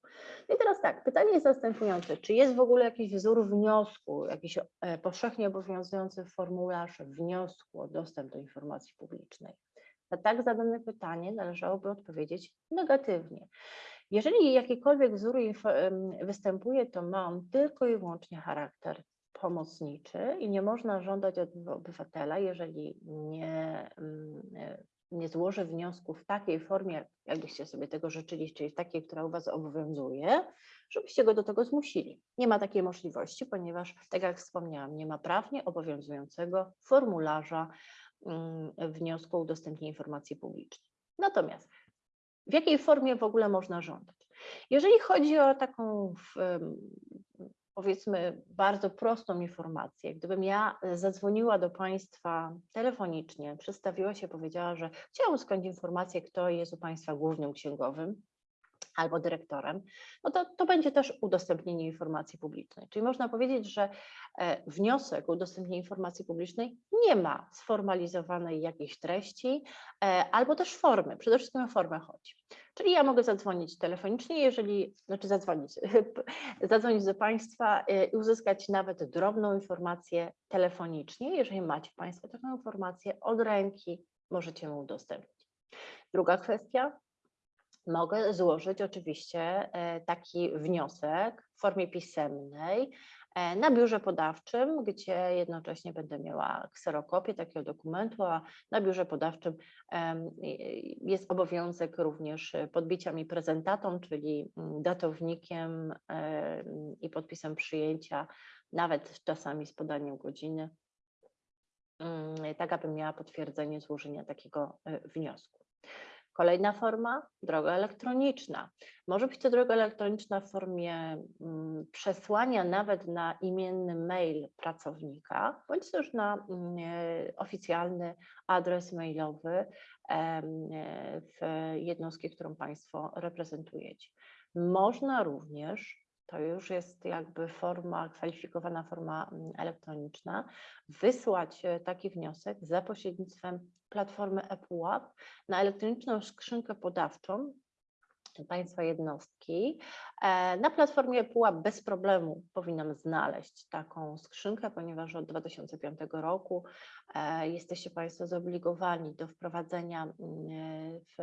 No i teraz tak, pytanie jest następujące, czy jest w ogóle jakiś wzór wniosku, jakiś e, powszechnie obowiązujący formularz wniosku o dostęp do informacji publicznej? Na tak zadane pytanie należałoby odpowiedzieć negatywnie. Jeżeli jakikolwiek wzór występuje, to ma on tylko i wyłącznie charakter pomocniczy i nie można żądać od obywatela, jeżeli nie, e, nie złoży wniosku w takiej formie, jakbyście sobie tego życzyli, czyli w takiej, która u Was obowiązuje, żebyście go do tego zmusili. Nie ma takiej możliwości, ponieważ, tak jak wspomniałam, nie ma prawnie obowiązującego formularza mm, wniosku o udostępnienie informacji publicznej. Natomiast w jakiej formie w ogóle można żądać? Jeżeli chodzi o taką, powiedzmy, bardzo prostą informację, gdybym ja zadzwoniła do Państwa telefonicznie, przedstawiła się, powiedziała, że chciałam uzyskać informację, kto jest u Państwa głównym księgowym, albo dyrektorem, no to, to będzie też udostępnienie informacji publicznej. Czyli można powiedzieć, że e, wniosek o udostępnienie informacji publicznej nie ma sformalizowanej jakiejś treści e, albo też formy. Przede wszystkim o formę chodzi. Czyli ja mogę zadzwonić telefonicznie, jeżeli, znaczy zadzwonić, (laughs) zadzwonić do Państwa e, i uzyskać nawet drobną informację telefonicznie. Jeżeli macie Państwo taką informację od ręki, możecie ją udostępnić. Druga kwestia, mogę złożyć oczywiście e, taki wniosek w formie pisemnej e, na biurze podawczym, gdzie jednocześnie będę miała kserokopię takiego dokumentu, a na biurze podawczym jest obowiązek również podbicia mi prezentatą, czyli mm, datownikiem em, i podpisem przyjęcia, nawet czasami z podaniem godziny, mm, tak abym miała potwierdzenie złożenia takiego e, wniosku. Kolejna forma, droga elektroniczna. Może być to droga elektroniczna w formie mm, przesłania nawet na imienny mail pracownika, bądź też na mm, e, oficjalny adres mailowy e, w jednostki, którą Państwo reprezentujecie. Można również, to już jest jakby forma, kwalifikowana forma mm, elektroniczna, wysłać e, taki wniosek za pośrednictwem platformy ePUAP na elektroniczną skrzynkę podawczą Państwa jednostki. E, Na platformie ePUAP bez problemu powinnam znaleźć taką skrzynkę, ponieważ od 2005 roku e, jesteście Państwo zobligowani do wprowadzenia mm, w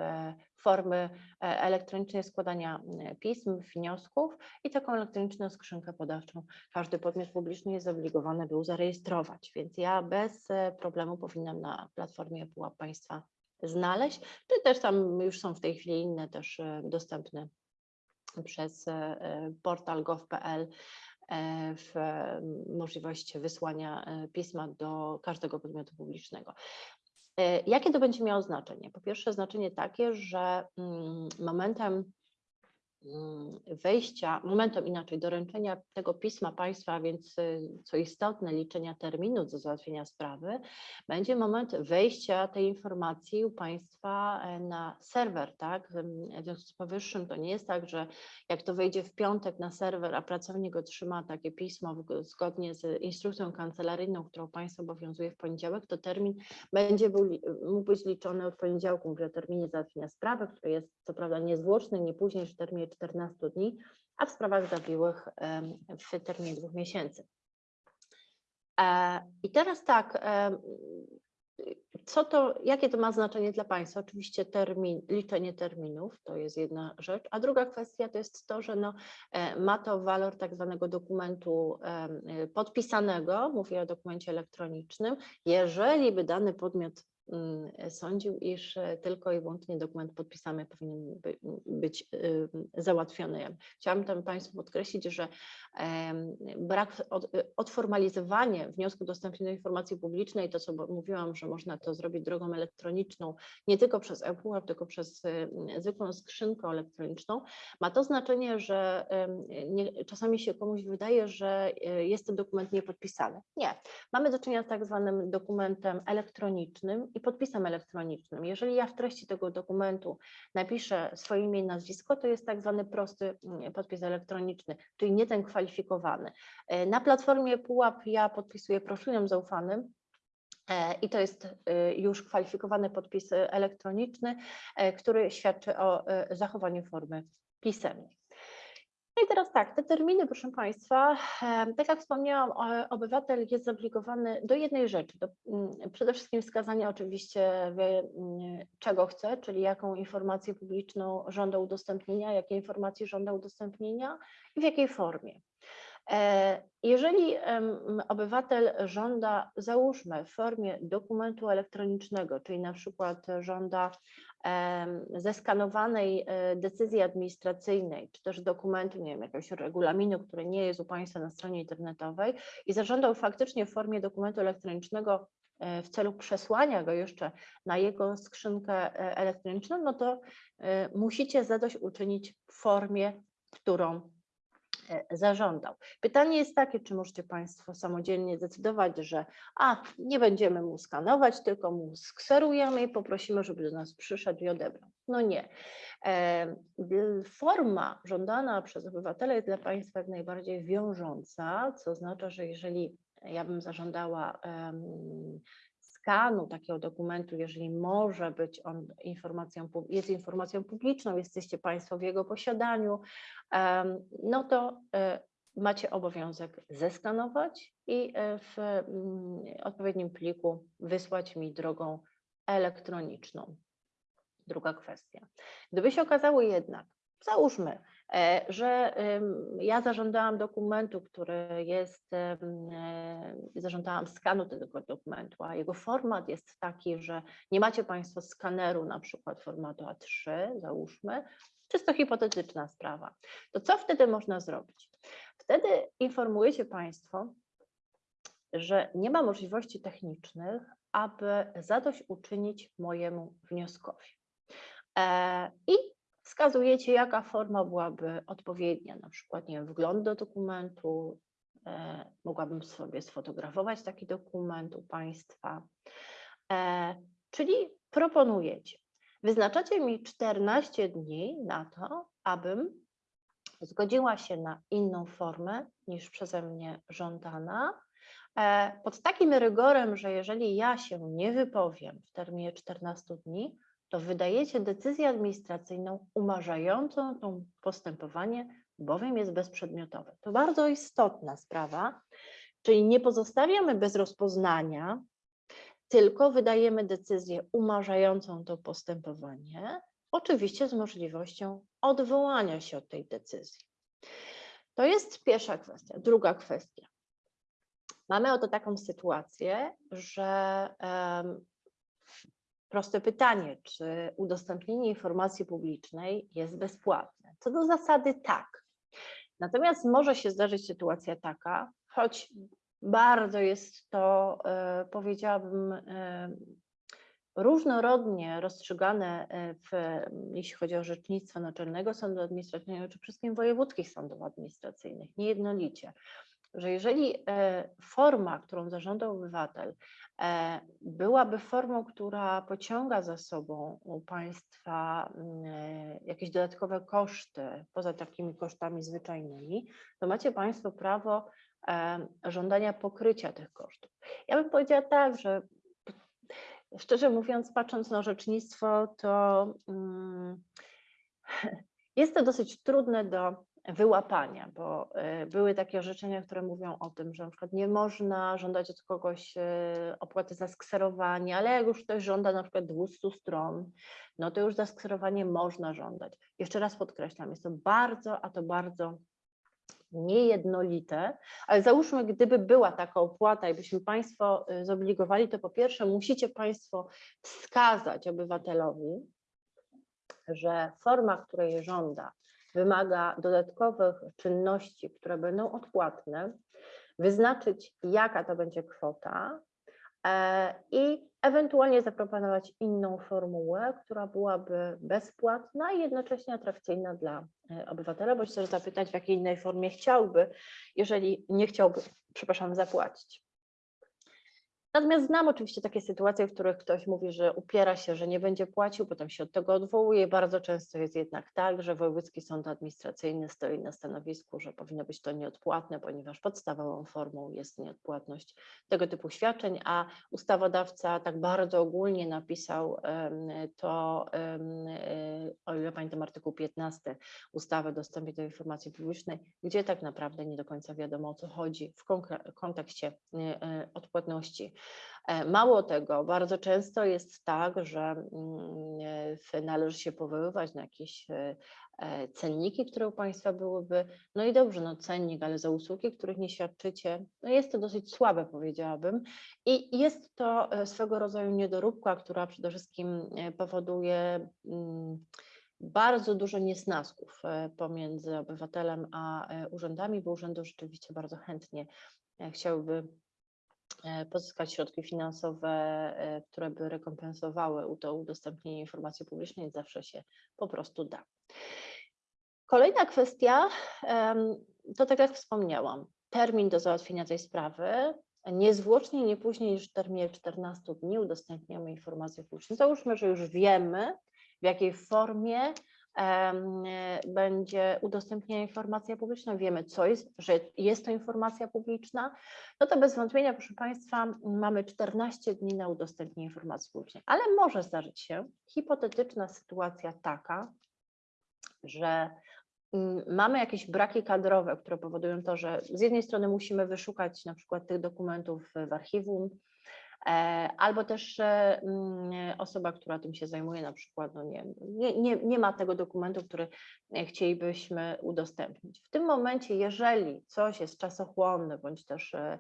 formy e, elektronicznej składania mm, pism, wniosków i taką elektroniczną skrzynkę podawczą każdy podmiot publiczny jest zobligowany był zarejestrować, więc ja bez problemu powinnam na platformie ePUAP Państwa znaleźć, czy też tam już są w tej chwili inne też e, dostępne przez e, e, portal gov.pl w możliwość wysłania pisma do każdego podmiotu publicznego. Jakie to będzie miało znaczenie? Po pierwsze, znaczenie takie, że mm, momentem wejścia, momentem inaczej doręczenia tego pisma państwa, więc y, co istotne, liczenia terminu do załatwienia sprawy, będzie moment wejścia tej informacji u państwa e, na serwer, tak? W związku z powyższym to nie jest tak, że jak to wejdzie w piątek na serwer, a pracownik otrzyma takie pismo zgodnie z instrukcją kancelaryjną, którą państwo obowiązuje w poniedziałek, to termin będzie był, mógł być liczony od poniedziałku, mówię o terminie załatwienia sprawy, który jest co prawda niezwłoczny, nie później niż w terminie 14 dni, a w sprawach zawiłych w terminie dwóch miesięcy. E, I teraz tak, co to, jakie to ma znaczenie dla Państwa? Oczywiście termin, liczenie terminów to jest jedna rzecz, a druga kwestia to jest to, że no, e, ma to walor tak zwanego dokumentu podpisanego, mówię o dokumencie elektronicznym, jeżeli by dany podmiot sądził, iż e, tylko i wyłącznie dokument podpisany powinien by, być y, załatwiony. Chciałam tam Państwu podkreślić, że brak od, odformalizowanie wniosku udostępnienia informacji publicznej, to co mówiłam, że można to zrobić drogą elektroniczną, nie tylko przez ePUAP, tylko przez y, zwykłą skrzynkę elektroniczną, ma to znaczenie, że nie, czasami się komuś wydaje, że y, jest to dokument niepodpisany. Nie, mamy do czynienia z tak zwanym dokumentem elektronicznym i podpisem elektronicznym. Jeżeli ja w treści tego dokumentu napiszę swoje imię i nazwisko, to jest tak zwany prosty mm, podpis elektroniczny, czyli nie ten kwalifikowany. E, Na platformie Pułap ja podpisuję proszujem zaufanym, e, i to jest e, już kwalifikowany podpis e, elektroniczny, który świadczy o zachowaniu formy pisemnej. I teraz tak, te terminy, proszę Państwa, tak jak wspomniałam, obywatel jest zobligowany do jednej rzeczy, do, mm, przede wszystkim wskazania oczywiście, mm, czego chce, czyli jaką informację publiczną żąda udostępnienia, jakie informacje żąda udostępnienia i w jakiej formie. E, Jeżeli obywatel żąda, załóżmy, w formie dokumentu elektronicznego, czyli na przykład żąda zeskanowanej e, decyzji administracyjnej, czy też dokumentu, nie wiem, jakiegoś regulaminu, który nie jest u Państwa na stronie internetowej i zażądał faktycznie w formie dokumentu elektronicznego e, w celu przesłania go jeszcze na jego skrzynkę e, elektroniczną, no to musicie zadośćuczynić w formie, którą zażądał. Pytanie jest takie, czy możecie Państwo samodzielnie decydować, że a, nie będziemy mu skanować, tylko mu skserujemy i poprosimy, żeby do nas przyszedł i odebrał. No nie. E, Forma żądana przez obywatela jest dla Państwa jak najbardziej wiążąca, co oznacza, że jeżeli ja bym zażądała skanu takiego dokumentu, jeżeli może być on informacją, jest informacją publiczną, jesteście Państwo w jego posiadaniu, no to e, macie obowiązek zeskanować i e, w mm, odpowiednim pliku wysłać mi drogą elektroniczną. Druga kwestia. Gdyby się okazało jednak, załóżmy, że em, ja zażądałam dokumentu, który jest, e, zażądałam skanu tego dokumentu, a jego format jest taki, że nie macie Państwo skaneru na przykład formatu A3, załóżmy, czysto hipotetyczna sprawa, to co wtedy można zrobić? Wtedy informujecie Państwo, że nie ma możliwości technicznych, aby zadośćuczynić mojemu wnioskowi. E, I wskazujecie, jaka forma byłaby odpowiednia, na przykład, nie wiem, wgląd do dokumentu, e, mogłabym sobie sfotografować taki dokument u Państwa, e, czyli proponujecie, wyznaczacie mi 14 dni na to, abym zgodziła się na inną formę niż przeze mnie żądana, e, pod takim rygorem, że jeżeli ja się nie wypowiem w terminie 14 dni, to wydajecie decyzję administracyjną umarzającą to postępowanie, bowiem jest bezprzedmiotowe. To bardzo istotna sprawa, czyli nie pozostawiamy bez rozpoznania, tylko wydajemy decyzję umarzającą to postępowanie, oczywiście z możliwością odwołania się od tej decyzji. To jest pierwsza kwestia. Druga kwestia. Mamy oto taką sytuację, że proste pytanie, czy udostępnienie informacji publicznej jest bezpłatne? Co do zasady tak. Natomiast może się zdarzyć sytuacja taka, choć bardzo jest to, e, powiedziałabym, e, różnorodnie rozstrzygane, e, w, jeśli chodzi o orzecznictwo Naczelnego Sądu Administracyjnego czy wszystkim wojewódzkich sądów administracyjnych, niejednolicie, że jeżeli forma, którą zażądał obywatel, byłaby formą, która pociąga za sobą u państwa mm, e, jakieś dodatkowe koszty, poza takimi kosztami zwyczajnymi, to macie państwo prawo e, żądania pokrycia tych kosztów. Ja bym powiedziała tak, że szczerze mówiąc, patrząc na orzecznictwo, to mm, (laughs) jest to dosyć trudne do wyłapania, bo e, były takie orzeczenia, które mówią o tym, że na przykład nie można żądać od kogoś e, opłaty za skserowanie, ale jak już ktoś żąda na przykład 200 stron, no to już za skserowanie można żądać. Jeszcze raz podkreślam, jest to bardzo, a to bardzo niejednolite, ale załóżmy, gdyby była taka opłata i byśmy Państwo y, zobligowali, to po pierwsze musicie Państwo wskazać obywatelowi, że forma, której żąda, wymaga dodatkowych czynności, które będą odpłatne, wyznaczyć, jaka to będzie kwota e, i ewentualnie zaproponować inną formułę, która byłaby bezpłatna i jednocześnie atrakcyjna dla e, obywatela, bądź też zapytać, w jakiej innej formie chciałby, jeżeli nie chciałby, przepraszam, zapłacić. Natomiast znam oczywiście takie sytuacje, w których ktoś mówi, że upiera się, że nie będzie płacił, potem się od tego odwołuje. Bardzo często jest jednak tak, że Wojewódzki Sąd Administracyjny stoi na stanowisku, że powinno być to nieodpłatne, ponieważ podstawową formą jest nieodpłatność tego typu świadczeń, a ustawodawca tak bardzo ogólnie napisał to, e, o ile pamiętam, artykuł 15 ustawy o dostępie do informacji publicznej, gdzie tak naprawdę nie do końca wiadomo o co chodzi w kontekście e, odpłatności. E, Mało tego, bardzo często jest tak, że mm, e, należy się powoływać na jakieś e, cenniki, które u Państwa byłyby, no i dobrze, no cennik, ale za usługi, których nie świadczycie, no jest to dosyć słabe, powiedziałabym. I jest to swego rodzaju niedoróbka, która przede wszystkim powoduje mm, bardzo dużo niesnasków pomiędzy obywatelem a urzędami, bo urzędy rzeczywiście bardzo chętnie chciałyby pozyskać środki finansowe, e, które by rekompensowały to udostępnienie informacji publicznej, zawsze się po prostu da. Kolejna kwestia, to tak jak wspomniałam, termin do załatwienia tej sprawy, niezwłocznie, nie później niż w terminie 14 dni udostępniamy informację publiczną. Załóżmy, że już wiemy, w jakiej formie e, będzie udostępniana informacja publiczna, wiemy co jest, że jest to informacja publiczna, no to bez wątpienia, proszę Państwa, mamy 14 dni na udostępnienie informacji publicznej, ale może zdarzyć się hipotetyczna sytuacja taka, że mm, mamy jakieś braki kadrowe, które powodują to, że z jednej strony musimy wyszukać na przykład tych dokumentów w archiwum, albo też e, mm, osoba, która tym się zajmuje, na przykład no nie, nie, nie, ma tego dokumentu, który e, chcielibyśmy udostępnić. W tym momencie, jeżeli coś jest czasochłonne, bądź też e,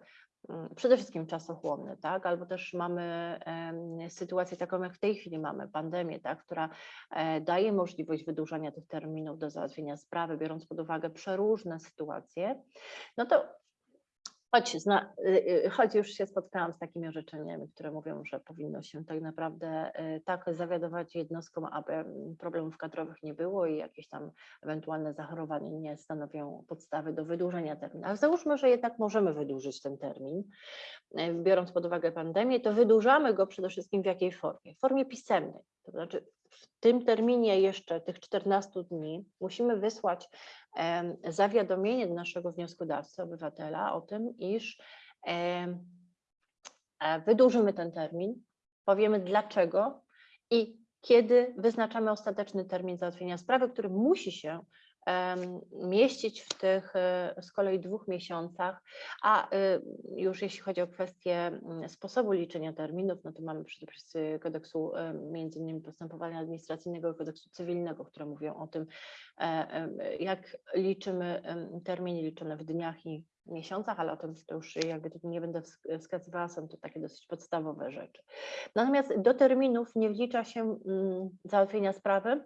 mm, przede wszystkim czasochłonne, tak, albo też mamy sytuację taką, jak w tej chwili mamy, pandemię, tak, która e, daje możliwość wydłużania tych terminów do załatwienia sprawy, biorąc pod uwagę przeróżne sytuacje, no to choć, zna, y, y, choć już się spotkałam z takimi orzeczeniami, które mówią, że powinno się tak naprawdę y, tak zawiadować jednostkom, aby problemów kadrowych nie było i jakieś tam ewentualne zachorowania nie stanowią podstawy do wydłużenia terminu. Ale załóżmy, że jednak możemy wydłużyć ten termin, biorąc pod uwagę pandemię, to wydłużamy go przede wszystkim w jakiej formie? W formie pisemnej. To znaczy w tym terminie jeszcze tych 14 dni musimy wysłać zawiadomienie do naszego wnioskodawcy, obywatela o tym, iż e, wydłużymy ten termin, powiemy dlaczego i kiedy wyznaczamy ostateczny termin załatwienia sprawy, który musi się mieścić w tych e, z kolei dwóch miesiącach, a y, już jeśli chodzi o kwestię mm, sposobu liczenia terminów, no to mamy przepisy kodeksu e, między innymi postępowania administracyjnego i kodeksu cywilnego, które mówią o tym, e, jak liczymy terminy liczone w dniach i miesiącach, ale o tym to już jakby tu nie będę wsk- wskazywała, są to takie dosyć podstawowe rzeczy. Natomiast do terminów nie wlicza się mm, załatwienia sprawy,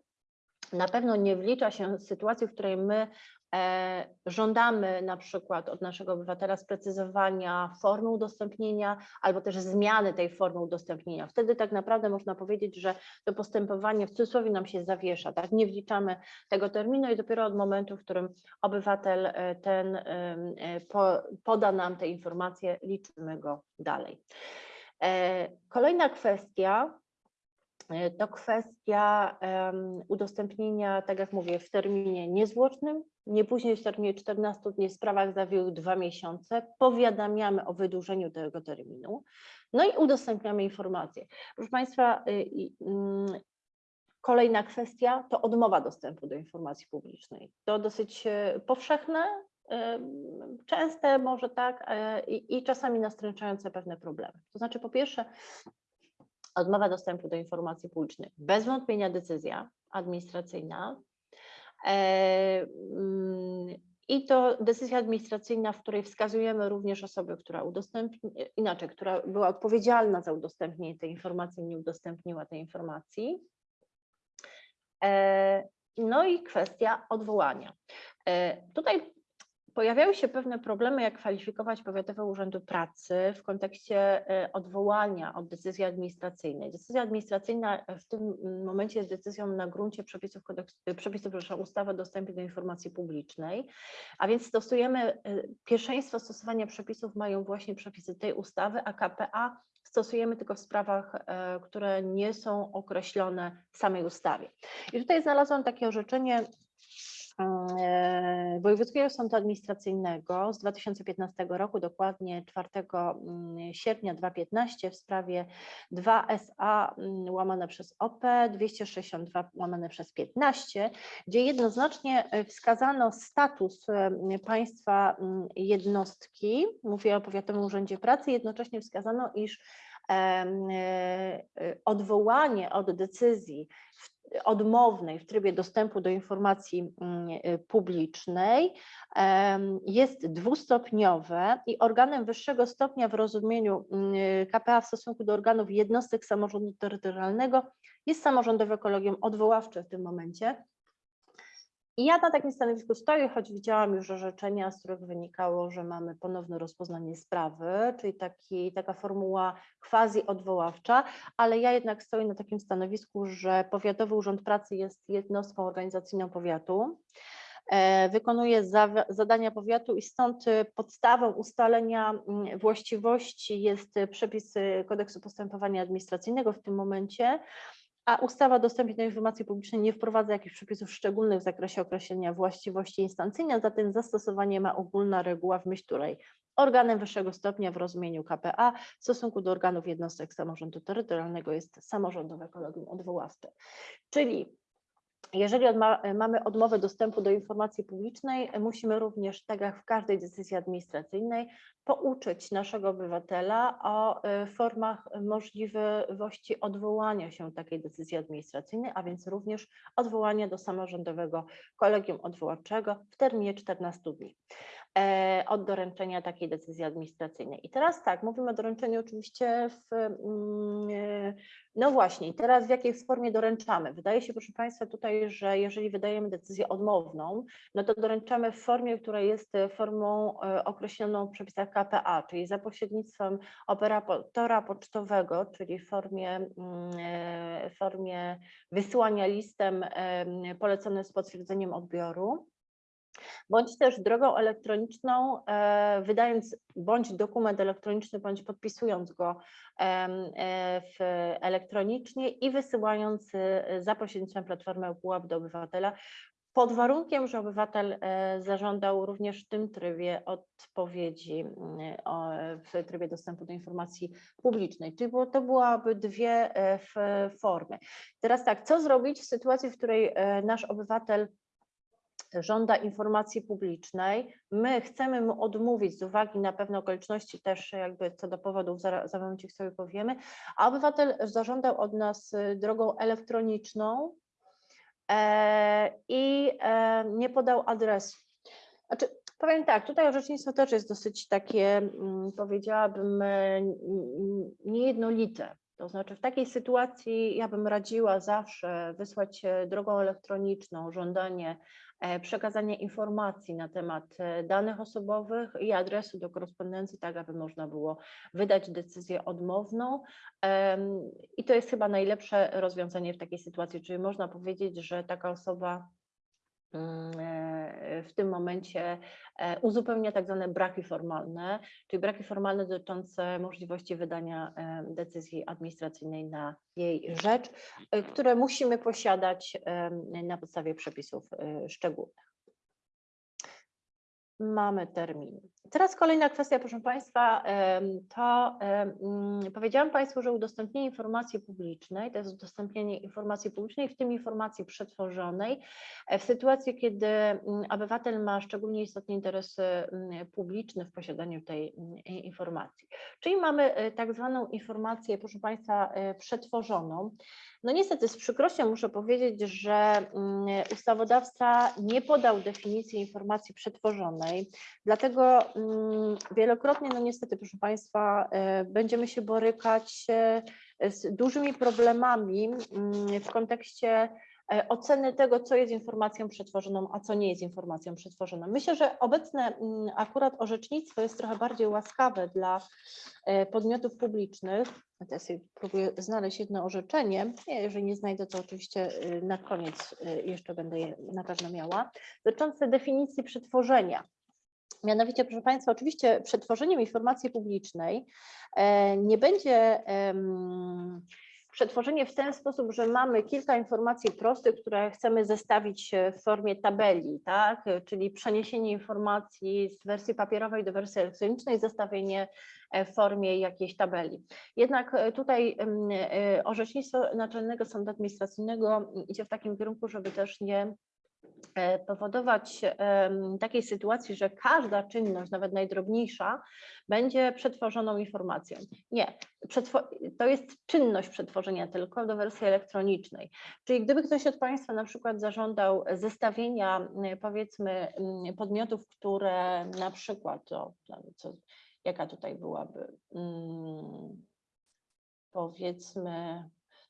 na pewno nie wlicza się sytuacji, w której my e, żądamy na przykład od naszego obywatela sprecyzowania formy udostępnienia albo też zmiany tej formy udostępnienia. Wtedy tak naprawdę można powiedzieć, że to postępowanie w cudzysłowie nam się zawiesza, tak? Nie wliczamy tego terminu i dopiero od momentu, w którym obywatel e, ten e, po, poda nam te informacje, liczymy go dalej. Kolejna kwestia to kwestia udostępnienia, tak jak mówię, w terminie niezwłocznym, nie później w terminie 14 dni w sprawach zawiłych dwa miesiące, powiadamiamy o wydłużeniu tego terminu, no i udostępniamy informacje. Proszę Państwa, y, mm, kolejna kwestia to odmowa dostępu do informacji publicznej. To dosyć e, powszechne, częste może tak e, i czasami nastręczające pewne problemy. To znaczy po pierwsze odmowa dostępu do informacji publicznej, bez wątpienia decyzja administracyjna. E, mm, I to decyzja administracyjna, w której wskazujemy również osobę, która udostępni, inaczej, która była odpowiedzialna za udostępnienie tej informacji, nie udostępniła tej informacji. E, No i kwestia odwołania. E, Tutaj pojawiały się pewne problemy, jak kwalifikować powiatowe urzędy pracy w kontekście e, odwołania od decyzji administracyjnej. Decyzja administracyjna w tym momencie jest decyzją na gruncie przepisów, e, przepisów przepraszam, ustawy o dostępie do informacji publicznej, a więc stosujemy, e, pierwszeństwo stosowania przepisów mają właśnie przepisy tej ustawy, a KPA stosujemy tylko w sprawach, które nie są określone w samej ustawie. I tutaj znalazłam takie orzeczenie Wojewódzkiego Sądu Administracyjnego z 2015 roku, dokładnie 4 mm, sierpnia 2015 w sprawie 2SA mm, łamane przez OP 262 łamane przez 15, gdzie jednoznacznie e, wskazano status e, państwa mm, jednostki, mówię o Powiatowym Urzędzie Pracy, jednocześnie wskazano, iż e, odwołanie od decyzji w odmownej w trybie dostępu do informacji mm, y, publicznej jest dwustopniowe i organem wyższego stopnia w rozumieniu mm, KPA w stosunku do organów jednostek samorządu terytorialnego jest samorządowe kolegium odwoławcze w tym momencie. I ja na takim stanowisku stoję, choć widziałam już orzeczenia, z których wynikało, że mamy ponowne rozpoznanie sprawy, czyli taki, taka formuła quasi odwoławcza, ale ja jednak stoję na takim stanowisku, że Powiatowy Urząd Pracy jest jednostką organizacyjną powiatu e, wykonuje za, zadania powiatu i stąd podstawą ustalenia mm, właściwości jest przepis e, kodeksu postępowania administracyjnego w tym momencie, a ustawa o dostępie do informacji publicznej nie wprowadza jakichś przepisów szczególnych w zakresie określenia właściwości instancyjnej, a zatem zastosowanie ma ogólna reguła, w myśl której organem wyższego stopnia w rozumieniu KPA w stosunku do organów jednostek samorządu terytorialnego jest samorządowe kolegium odwoławcze. Czyli jeżeli odma mamy odmowę dostępu do informacji publicznej, musimy również, tak jak w każdej decyzji administracyjnej, pouczyć naszego obywatela o y, formach możliwości odwołania się takiej decyzji administracyjnej, a więc również odwołania do samorządowego kolegium odwoławczego w terminie 14 dni. E, od doręczenia takiej decyzji administracyjnej. I teraz tak, mówimy o doręczeniu oczywiście w, mm, e, no właśnie, teraz w jakiej formie doręczamy? Wydaje się, proszę Państwa, tutaj, że jeżeli wydajemy decyzję odmowną, no to doręczamy w formie, która jest formą e, określoną w przepisach KPA, czyli za pośrednictwem operatora pocztowego, czyli w formie, mm, formie wysyłania listem poleconym z potwierdzeniem odbioru bądź też drogą elektroniczną, e, wydając bądź dokument elektroniczny, bądź podpisując go e, w elektronicznie i wysyłając e, za pośrednictwem platformy pułap do obywatela, pod warunkiem, że obywatel zażądał również w tym trybie odpowiedzi w trybie dostępu do informacji publicznej. Czyli to byłaby dwie formy. Teraz tak, co zrobić w sytuacji, w której nasz obywatel żąda informacji publicznej. My chcemy mu odmówić z uwagi na pewne okoliczności też jakby co do powodów, za, za momencik sobie powiemy, a obywatel zażądał od nas y, drogą elektroniczną e, i e, nie podał adresu. Znaczy, powiem tak, tutaj orzecznictwo też jest dosyć takie, mm, powiedziałabym, e, niejednolite. To znaczy w takiej sytuacji ja bym radziła zawsze wysłać drogą elektroniczną żądanie E, przekazanie informacji na temat e, danych osobowych i adresu do korespondencji, tak aby można było wydać decyzję odmowną. I to jest chyba najlepsze rozwiązanie w takiej sytuacji, czyli można powiedzieć, że taka osoba w tym momencie e, uzupełnia tak zwane braki formalne, czyli braki formalne dotyczące możliwości wydania e, decyzji administracyjnej na jej rzecz, które musimy posiadać na podstawie przepisów szczególnych mamy termin. Teraz kolejna kwestia, proszę Państwa, to mm, powiedziałam Państwu, że udostępnienie informacji publicznej, to jest udostępnienie informacji publicznej, w tym informacji przetworzonej, e, w sytuacji, kiedy mm, obywatel ma szczególnie istotny interes mm, publiczny w posiadaniu tej informacji. Czyli mamy e, tak zwaną informację, proszę Państwa, e, przetworzoną. No niestety z przykrością muszę powiedzieć, że ustawodawca nie podał definicji informacji przetworzonej, dlatego wielokrotnie, no niestety proszę Państwa, e, będziemy się borykać e, z dużymi problemami mm, w kontekście E, oceny tego, co jest informacją przetworzoną, a co nie jest informacją przetworzoną. Myślę, że obecne mm, akurat orzecznictwo jest trochę bardziej łaskawe dla podmiotów publicznych. Teraz próbuję znaleźć jedno orzeczenie. Jeżeli nie znajdę, to oczywiście na koniec jeszcze będę je na pewno miała. Dotyczące definicji przetworzenia. Mianowicie, proszę Państwa, oczywiście przetworzeniem informacji publicznej e, nie będzie przetworzenie w ten sposób, że mamy kilka informacji prostych, które chcemy zestawić e, w formie tabeli, tak? czyli przeniesienie informacji z wersji papierowej do wersji elektronicznej, zestawienie e, w formie jakiejś tabeli. Jednak tutaj orzecznictwo Naczelnego Sądu Administracyjnego idzie w takim kierunku, żeby też nie powodować em, takiej sytuacji, że każda czynność, nawet najdrobniejsza, będzie przetworzoną informacją. Nie, to jest czynność przetworzenia tylko do wersji elektronicznej. Czyli gdyby ktoś od Państwa na przykład zażądał zestawienia m, powiedzmy m, podmiotów, które na przykład, o, co, jaka tutaj byłaby, mm, powiedzmy,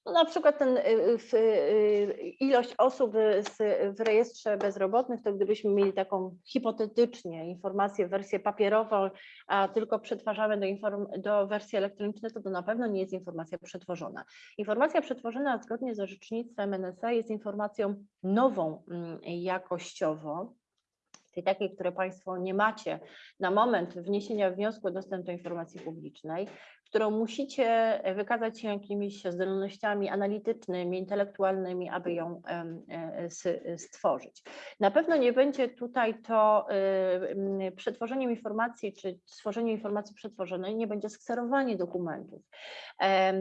no na przykład ten y, y, w, y, ilość osób z, w rejestrze bezrobotnych, to gdybyśmy mieli taką hipotetycznie informację, wersję papierową, a tylko przetwarzamy do, inform, do wersji elektronicznej, to to na pewno nie jest informacja przetworzona. Informacja przetworzona zgodnie z orzecznictwem NSA jest informacją nową mm, jakościowo, czyli takiej, które Państwo nie macie na moment wniesienia wniosku o dostęp do informacji publicznej, którą musicie wykazać się jakimiś zdolnościami analitycznymi, intelektualnymi, aby ją e, s- stworzyć. Na pewno nie będzie tutaj to przetworzeniem informacji, czy stworzenie informacji przetworzonej, nie będzie skserowanie dokumentów.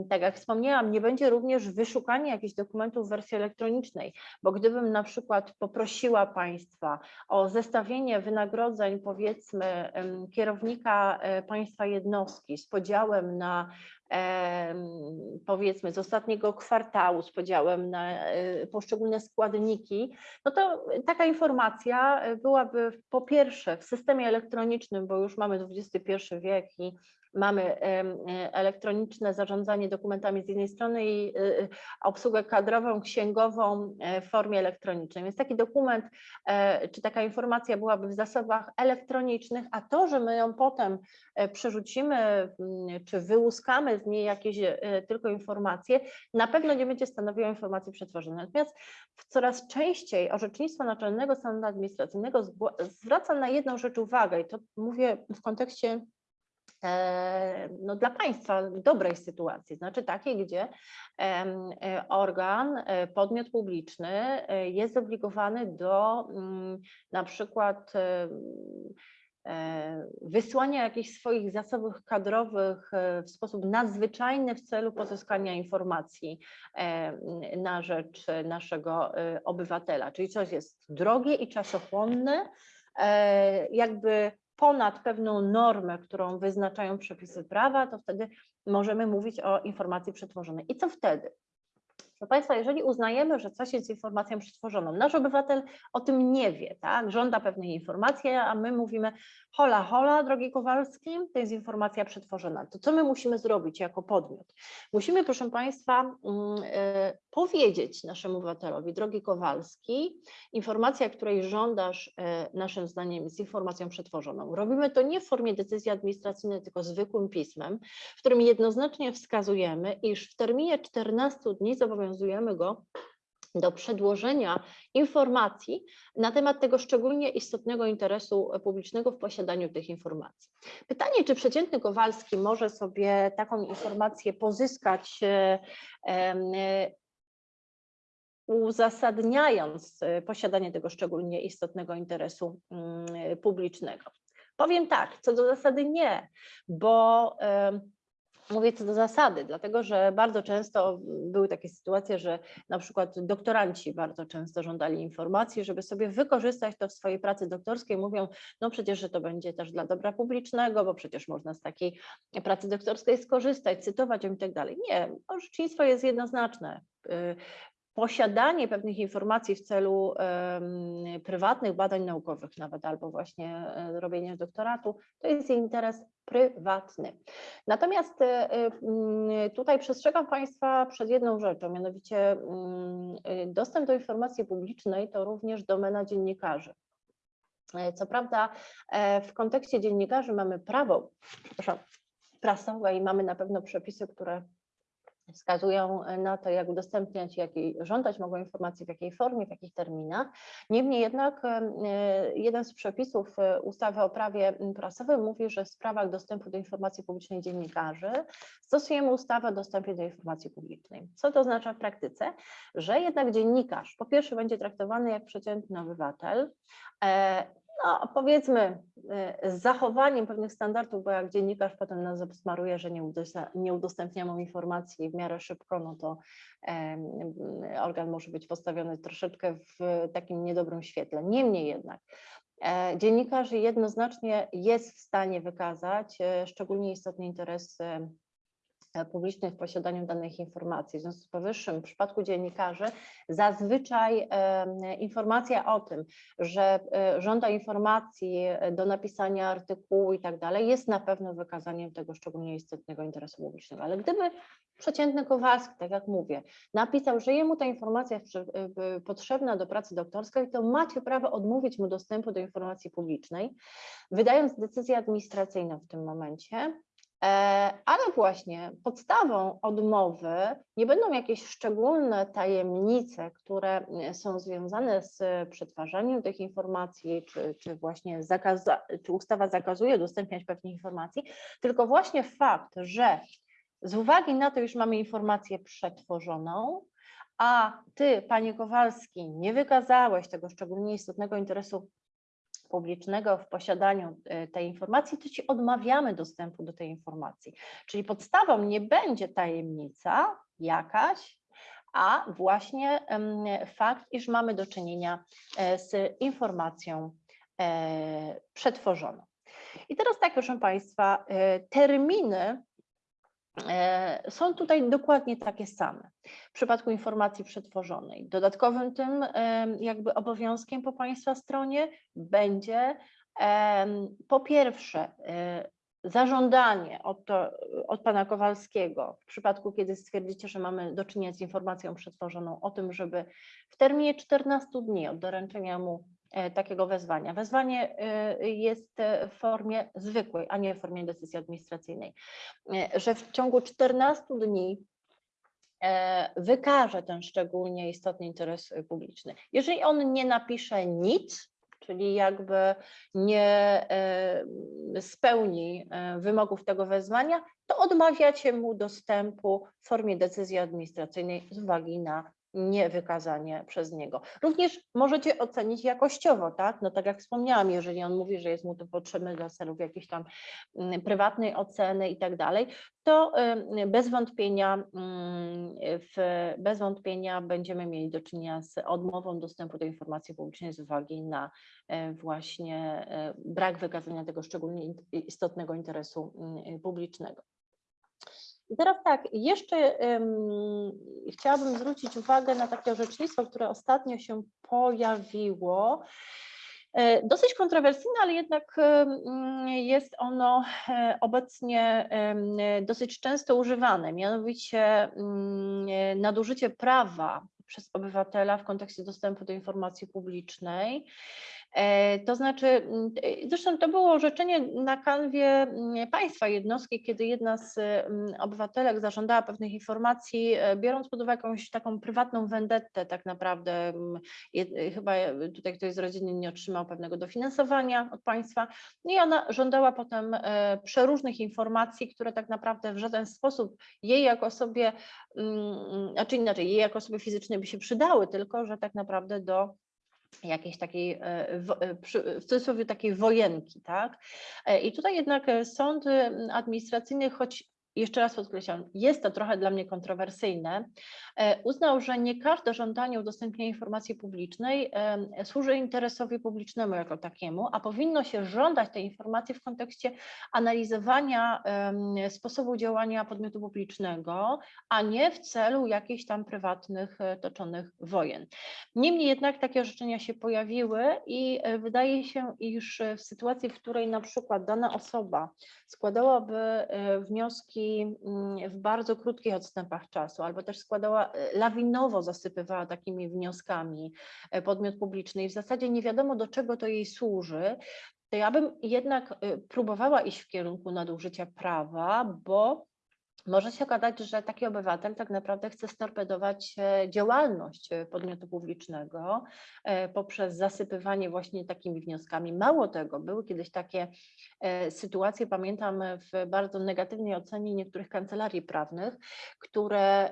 Tak jak wspomniałam, nie będzie również wyszukanie jakichś dokumentów w wersji elektronicznej, bo gdybym na przykład poprosiła Państwa o zestawienie wynagrodzeń, powiedzmy, kierownika e, państwa jednostki z podziałem na powiedzmy z ostatniego kwartału, z podziałem na e, poszczególne składniki, no to taka informacja e, byłaby po pierwsze w systemie elektronicznym, bo już mamy XXI wiek i mamy e, elektroniczne zarządzanie dokumentami z jednej strony i e, e, obsługę kadrową, księgową w formie elektronicznej. Więc taki dokument czy taka informacja byłaby w zasobach elektronicznych, a to, że my ją potem przerzucimy mm, czy wyłuskamy z niej jakieś tylko informacje, na pewno nie będzie stanowiło informacji przetworzonej. Natomiast coraz częściej orzecznictwo Naczelnego Sądu Administracyjnego zwraca na jedną rzecz uwagę i to mówię w kontekście no, dla państwa dobrej sytuacji, znaczy takiej, gdzie e, organ, e, podmiot publiczny e, jest zobligowany do mm, na przykład e, wysłania jakichś swoich zasobów kadrowych e, w sposób nadzwyczajny w celu pozyskania informacji e, na rzecz naszego e, obywatela. Czyli coś jest drogie i czasochłonne, e, jakby ponad pewną normę, którą wyznaczają przepisy prawa, to wtedy możemy mówić o informacji przetworzonej. I co wtedy? Proszę Państwa, jeżeli uznajemy, że coś jest informacją przetworzoną, nasz obywatel o tym nie wie, tak? żąda pewnej informacji, a my mówimy hola, hola, drogi Kowalski, to jest informacja przetworzona. To co my musimy zrobić jako podmiot? Musimy, proszę Państwa, mm, e, powiedzieć naszemu obywatelowi, drogi Kowalski, informacja, której żądasz, e, naszym zdaniem jest informacją przetworzoną. Robimy to nie w formie decyzji administracyjnej, tylko zwykłym pismem, w którym jednoznacznie wskazujemy, iż w terminie 14 dni zobowiązujemy go do przedłożenia informacji na temat tego szczególnie istotnego interesu publicznego w posiadaniu tych informacji. Pytanie, czy przeciętny Kowalski może sobie taką informację pozyskać, e, e, uzasadniając posiadanie tego szczególnie istotnego interesu mm, publicznego? Powiem tak, co do zasady nie, bo Mówię co do zasady, dlatego że bardzo często były takie sytuacje, że na przykład doktoranci bardzo często żądali informacji, żeby sobie wykorzystać to w swojej pracy doktorskiej. Mówią, no przecież, że to będzie też dla dobra publicznego, bo przecież można z takiej pracy doktorskiej skorzystać, cytować ją i tak dalej. Nie, orzecznictwo jest jednoznaczne. Posiadanie pewnych informacji w celu prywatnych badań naukowych nawet, albo właśnie e, robienia doktoratu, to jest interes prywatny. Natomiast e, tutaj przestrzegam Państwa przed jedną rzeczą, mianowicie mm, dostęp do informacji publicznej to również domena dziennikarzy. E, Co prawda w kontekście dziennikarzy mamy prawo, przepraszam, i mamy na pewno przepisy, które wskazują na to, jak udostępniać, jakiej, żądać mogą informacji, w jakiej formie, w jakich terminach. Niemniej jednak e, jeden z przepisów e, ustawy o prawie prasowym mówi, że w sprawach dostępu do informacji publicznej dziennikarzy stosujemy ustawę o dostępie do informacji publicznej. Co to oznacza w praktyce? Że jednak dziennikarz po pierwsze będzie traktowany jak przeciętny obywatel, e, no powiedzmy y, z zachowaniem pewnych standardów, bo jak dziennikarz potem nas obsmaruje, że nie udostępniamy informacji w miarę szybko, no to organ może być postawiony troszeczkę w takim niedobrym świetle. Niemniej jednak e, dziennikarz jednoznacznie jest w stanie wykazać e, szczególnie istotny interes E, publicznej w posiadaniu danych informacji. W związku z powyższym w przypadku dziennikarzy zazwyczaj informacja o tym, że e, żąda informacji do napisania artykułu i tak dalej jest na pewno wykazaniem tego szczególnie istotnego interesu publicznego. Ale gdyby przeciętny Kowalski, tak jak mówię, napisał, że jemu ta informacja jest e, potrzebna do pracy doktorskiej, to macie prawo odmówić mu dostępu do informacji publicznej, wydając decyzję administracyjną w tym momencie, E, ale właśnie podstawą odmowy nie będą jakieś szczególne tajemnice, które e, są związane z przetwarzaniem tych informacji, czy, czy właśnie czy ustawa zakazuje udostępniać pewnych informacji, tylko właśnie fakt, że z uwagi na to, już mamy informację przetworzoną, a ty, panie Kowalski, nie wykazałeś tego szczególnie istotnego interesu publicznego w posiadaniu e, tej informacji, to ci odmawiamy dostępu do tej informacji. Czyli podstawą nie będzie tajemnica jakaś, a właśnie fakt, iż mamy do czynienia e, z informacją e, przetworzoną. I teraz tak, proszę Państwa, terminy są tutaj dokładnie takie same. W przypadku informacji przetworzonej, dodatkowym tym jakby obowiązkiem po Państwa stronie będzie po pierwsze e, zażądanie od, to, od Pana Kowalskiego, w przypadku kiedy stwierdzicie, że mamy do czynienia z informacją przetworzoną, o tym, żeby w terminie 14 dni od doręczenia mu E, takiego wezwania. Wezwanie e, jest w formie zwykłej, a nie w formie decyzji administracyjnej, e, że w ciągu 14 dni wykaże ten szczególnie istotny interes publiczny. Jeżeli on nie napisze nic, czyli jakby nie spełni wymogów tego wezwania, to odmawiacie mu dostępu w formie decyzji administracyjnej z uwagi na niewykazanie przez niego. Również możecie ocenić jakościowo, tak? No tak jak wspomniałam, jeżeli on mówi, że jest mu to potrzebne dla celów jakiejś tam mm, prywatnej oceny i tak dalej, to bez wątpienia, mm, w, bez wątpienia będziemy mieli do czynienia z odmową dostępu do informacji publicznej z uwagi na e, właśnie e, brak wykazania tego szczególnie istotnego interesu mm, publicznego. I teraz tak, jeszcze um, chciałabym zwrócić uwagę na takie orzecznictwo, które ostatnio się pojawiło. E, dosyć kontrowersyjne, ale jednak jest ono e, obecnie dosyć często używane, mianowicie nadużycie prawa przez obywatela w kontekście dostępu do informacji publicznej. E, to znaczy, mm, e, zresztą to było orzeczenie na kanwie mm, państwa jednostki, kiedy jedna z mm, obywatelek zażądała pewnych informacji, e, biorąc pod uwagę jakąś taką prywatną vendettę tak naprawdę, chyba tutaj ktoś z rodziny nie otrzymał pewnego dofinansowania od państwa. No i ona żądała potem przeróżnych informacji, które tak naprawdę w żaden sposób jej jako osobie, znaczy inaczej, jej jako osobie fizycznej by się przydały, tylko że tak naprawdę do jakiejś takiej, e, e, w cudzysłowie takiej wojenki, tak? E, I tutaj jednak sąd administracyjny, choć jeszcze raz podkreślam, jest to trochę dla mnie kontrowersyjne, e, uznał, że nie każde żądanie udostępnienia informacji publicznej służy interesowi publicznemu jako takiemu, a powinno się żądać tej informacji w kontekście analizowania sposobu działania podmiotu publicznego, a nie w celu jakichś tam prywatnych e, toczonych wojen. Niemniej jednak takie orzeczenia się pojawiły i e, wydaje się, iż w sytuacji, w której na przykład dana osoba składałaby wnioski Mm, w bardzo krótkich odstępach czasu, albo też składała, e, lawinowo zasypywała takimi wnioskami e, podmiot publiczny i w zasadzie nie wiadomo do czego to jej służy, to ja bym jednak e, próbowała iść w kierunku nadużycia prawa, bo może się okazać, że taki obywatel tak naprawdę chce storpedować e, działalność e, podmiotu publicznego e, poprzez zasypywanie właśnie takimi wnioskami. Mało tego, były kiedyś takie sytuacje, pamiętam w bardzo negatywnej ocenie niektórych kancelarii prawnych, które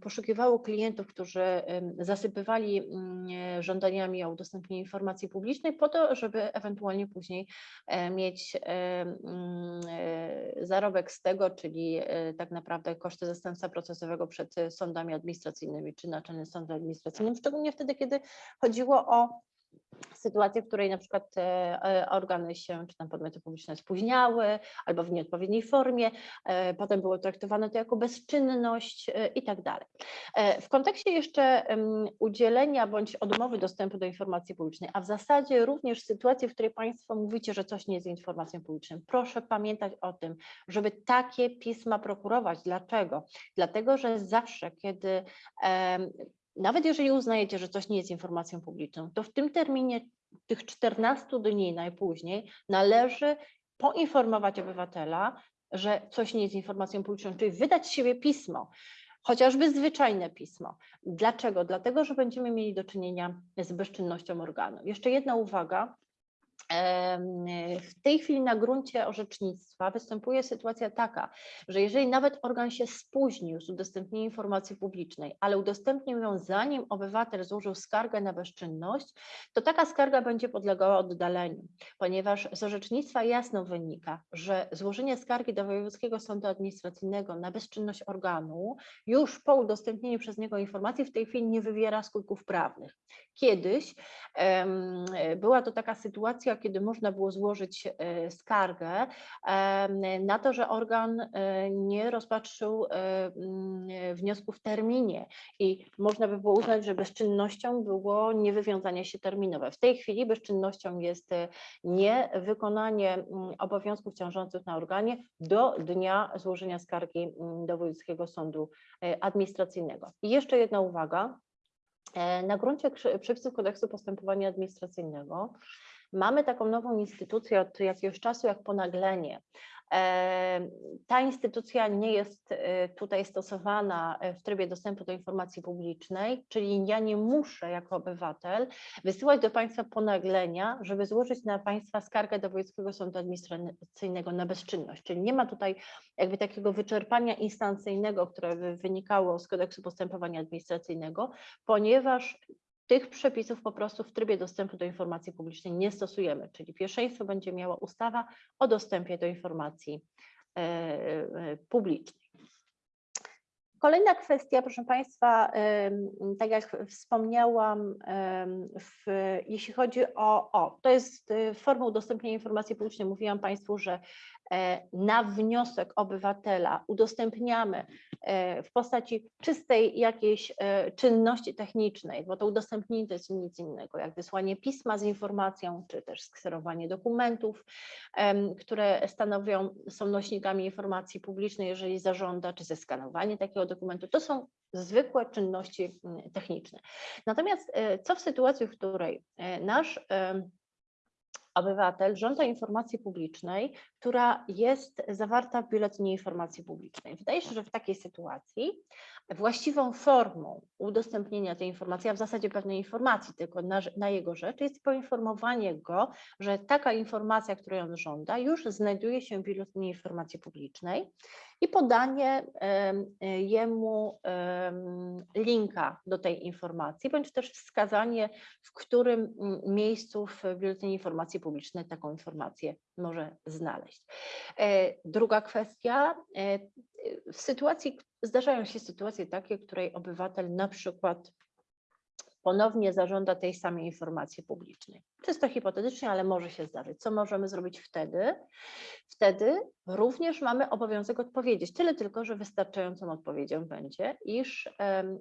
poszukiwało klientów, którzy zasypywali mm, żądaniami o udostępnienie informacji publicznej po to, żeby ewentualnie później mieć mm, zarobek z tego, czyli tak naprawdę koszty zastępstwa procesowego przed sądami administracyjnymi czy Naczelnym Sądem Administracyjnym, szczególnie wtedy, kiedy chodziło o sytuację, w której na przykład e, e, organy się, czy tam podmioty publiczne spóźniały albo w nieodpowiedniej formie, e, potem było traktowane to jako bezczynność i tak dalej. W kontekście jeszcze udzielenia bądź odmowy dostępu do informacji publicznej, a w zasadzie również sytuacji, w której Państwo mówicie, że coś nie jest informacją publiczną, proszę pamiętać o tym, żeby takie pisma prokurować. Dlaczego? Dlatego, że zawsze, kiedy nawet jeżeli uznajecie, że coś nie jest informacją publiczną, to w tym terminie tych 14 dni najpóźniej należy poinformować obywatela, że coś nie jest informacją publiczną, czyli wydać z siebie pismo, chociażby zwyczajne pismo. Dlaczego? Dlatego, że będziemy mieli do czynienia z bezczynnością organu. Jeszcze jedna uwaga, w tej chwili na gruncie orzecznictwa występuje sytuacja taka, że jeżeli nawet organ się spóźnił z udostępnieniem informacji publicznej, ale udostępnił ją zanim obywatel złożył skargę na bezczynność, to taka skarga będzie podlegała oddaleniu, ponieważ z orzecznictwa jasno wynika, że złożenie skargi do Wojewódzkiego Sądu Administracyjnego na bezczynność organu już po udostępnieniu przez niego informacji w tej chwili nie wywiera skutków prawnych. Kiedyś um, była to taka sytuacja, kiedy można było złożyć e, skargę na to, że organ e, nie rozpatrzył e, wniosku w terminie i można by było uznać, że bezczynnością było niewywiązanie się terminowe. W tej chwili bezczynnością jest niewykonanie obowiązków ciążących na organie do dnia złożenia skargi do Wojewódzkiego Sądu Administracyjnego. I jeszcze jedna uwaga. Na gruncie przepisów kodeksu postępowania administracyjnego Mamy taką nową instytucję od jakiegoś czasu jak ponaglenie. Ta instytucja nie jest e, tutaj stosowana e, w trybie dostępu do informacji publicznej, czyli ja nie muszę jako obywatel wysyłać do Państwa ponaglenia, żeby złożyć na Państwa skargę do Wojewódzkiego Sądu Administracyjnego na bezczynność. Czyli nie ma tutaj jakby takiego wyczerpania instancyjnego, które by wynikało z kodeksu postępowania administracyjnego, ponieważ tych przepisów po prostu w trybie dostępu do informacji publicznej nie stosujemy, czyli pierwszeństwo będzie miała ustawa o dostępie do informacji e, e, publicznej. Kolejna kwestia, proszę Państwa, tak jak wspomniałam, w, jeśli chodzi o, o, to jest y, forma udostępnienia informacji publicznej, mówiłam Państwu, że E, na wniosek obywatela udostępniamy e, w postaci czystej jakiejś e, czynności technicznej, bo to udostępnienie to jest nic innego, jak wysłanie pisma z informacją, czy też skserowanie dokumentów, które stanowią, są nośnikami informacji publicznej, jeżeli zażąda, czy zeskanowanie takiego dokumentu, to są zwykłe czynności techniczne. Natomiast co w sytuacji, w której nasz obywatel żąda informacji publicznej, która jest zawarta w Biuletynie Informacji Publicznej. Wydaje się, że w takiej sytuacji właściwą formą udostępnienia tej informacji, a w zasadzie pewnej informacji tylko na, na, jego rzecz, jest poinformowanie go, że taka informacja, której on żąda, już znajduje się w Biuletynie Informacji Publicznej i podanie jemu linka do tej informacji, bądź też wskazanie, w którym miejscu w Biuletynie Informacji Publicznej taką informację może znaleźć. E, druga kwestia, e, w sytuacji, zdarzają się sytuacje takie, w której obywatel na przykład ponownie zażąda tej samej informacji publicznej. Czysto hipotetycznie, ale może się zdarzyć. Co możemy zrobić wtedy? Wtedy również mamy obowiązek odpowiedzieć, tyle tylko, że wystarczającą odpowiedzią będzie, iż e,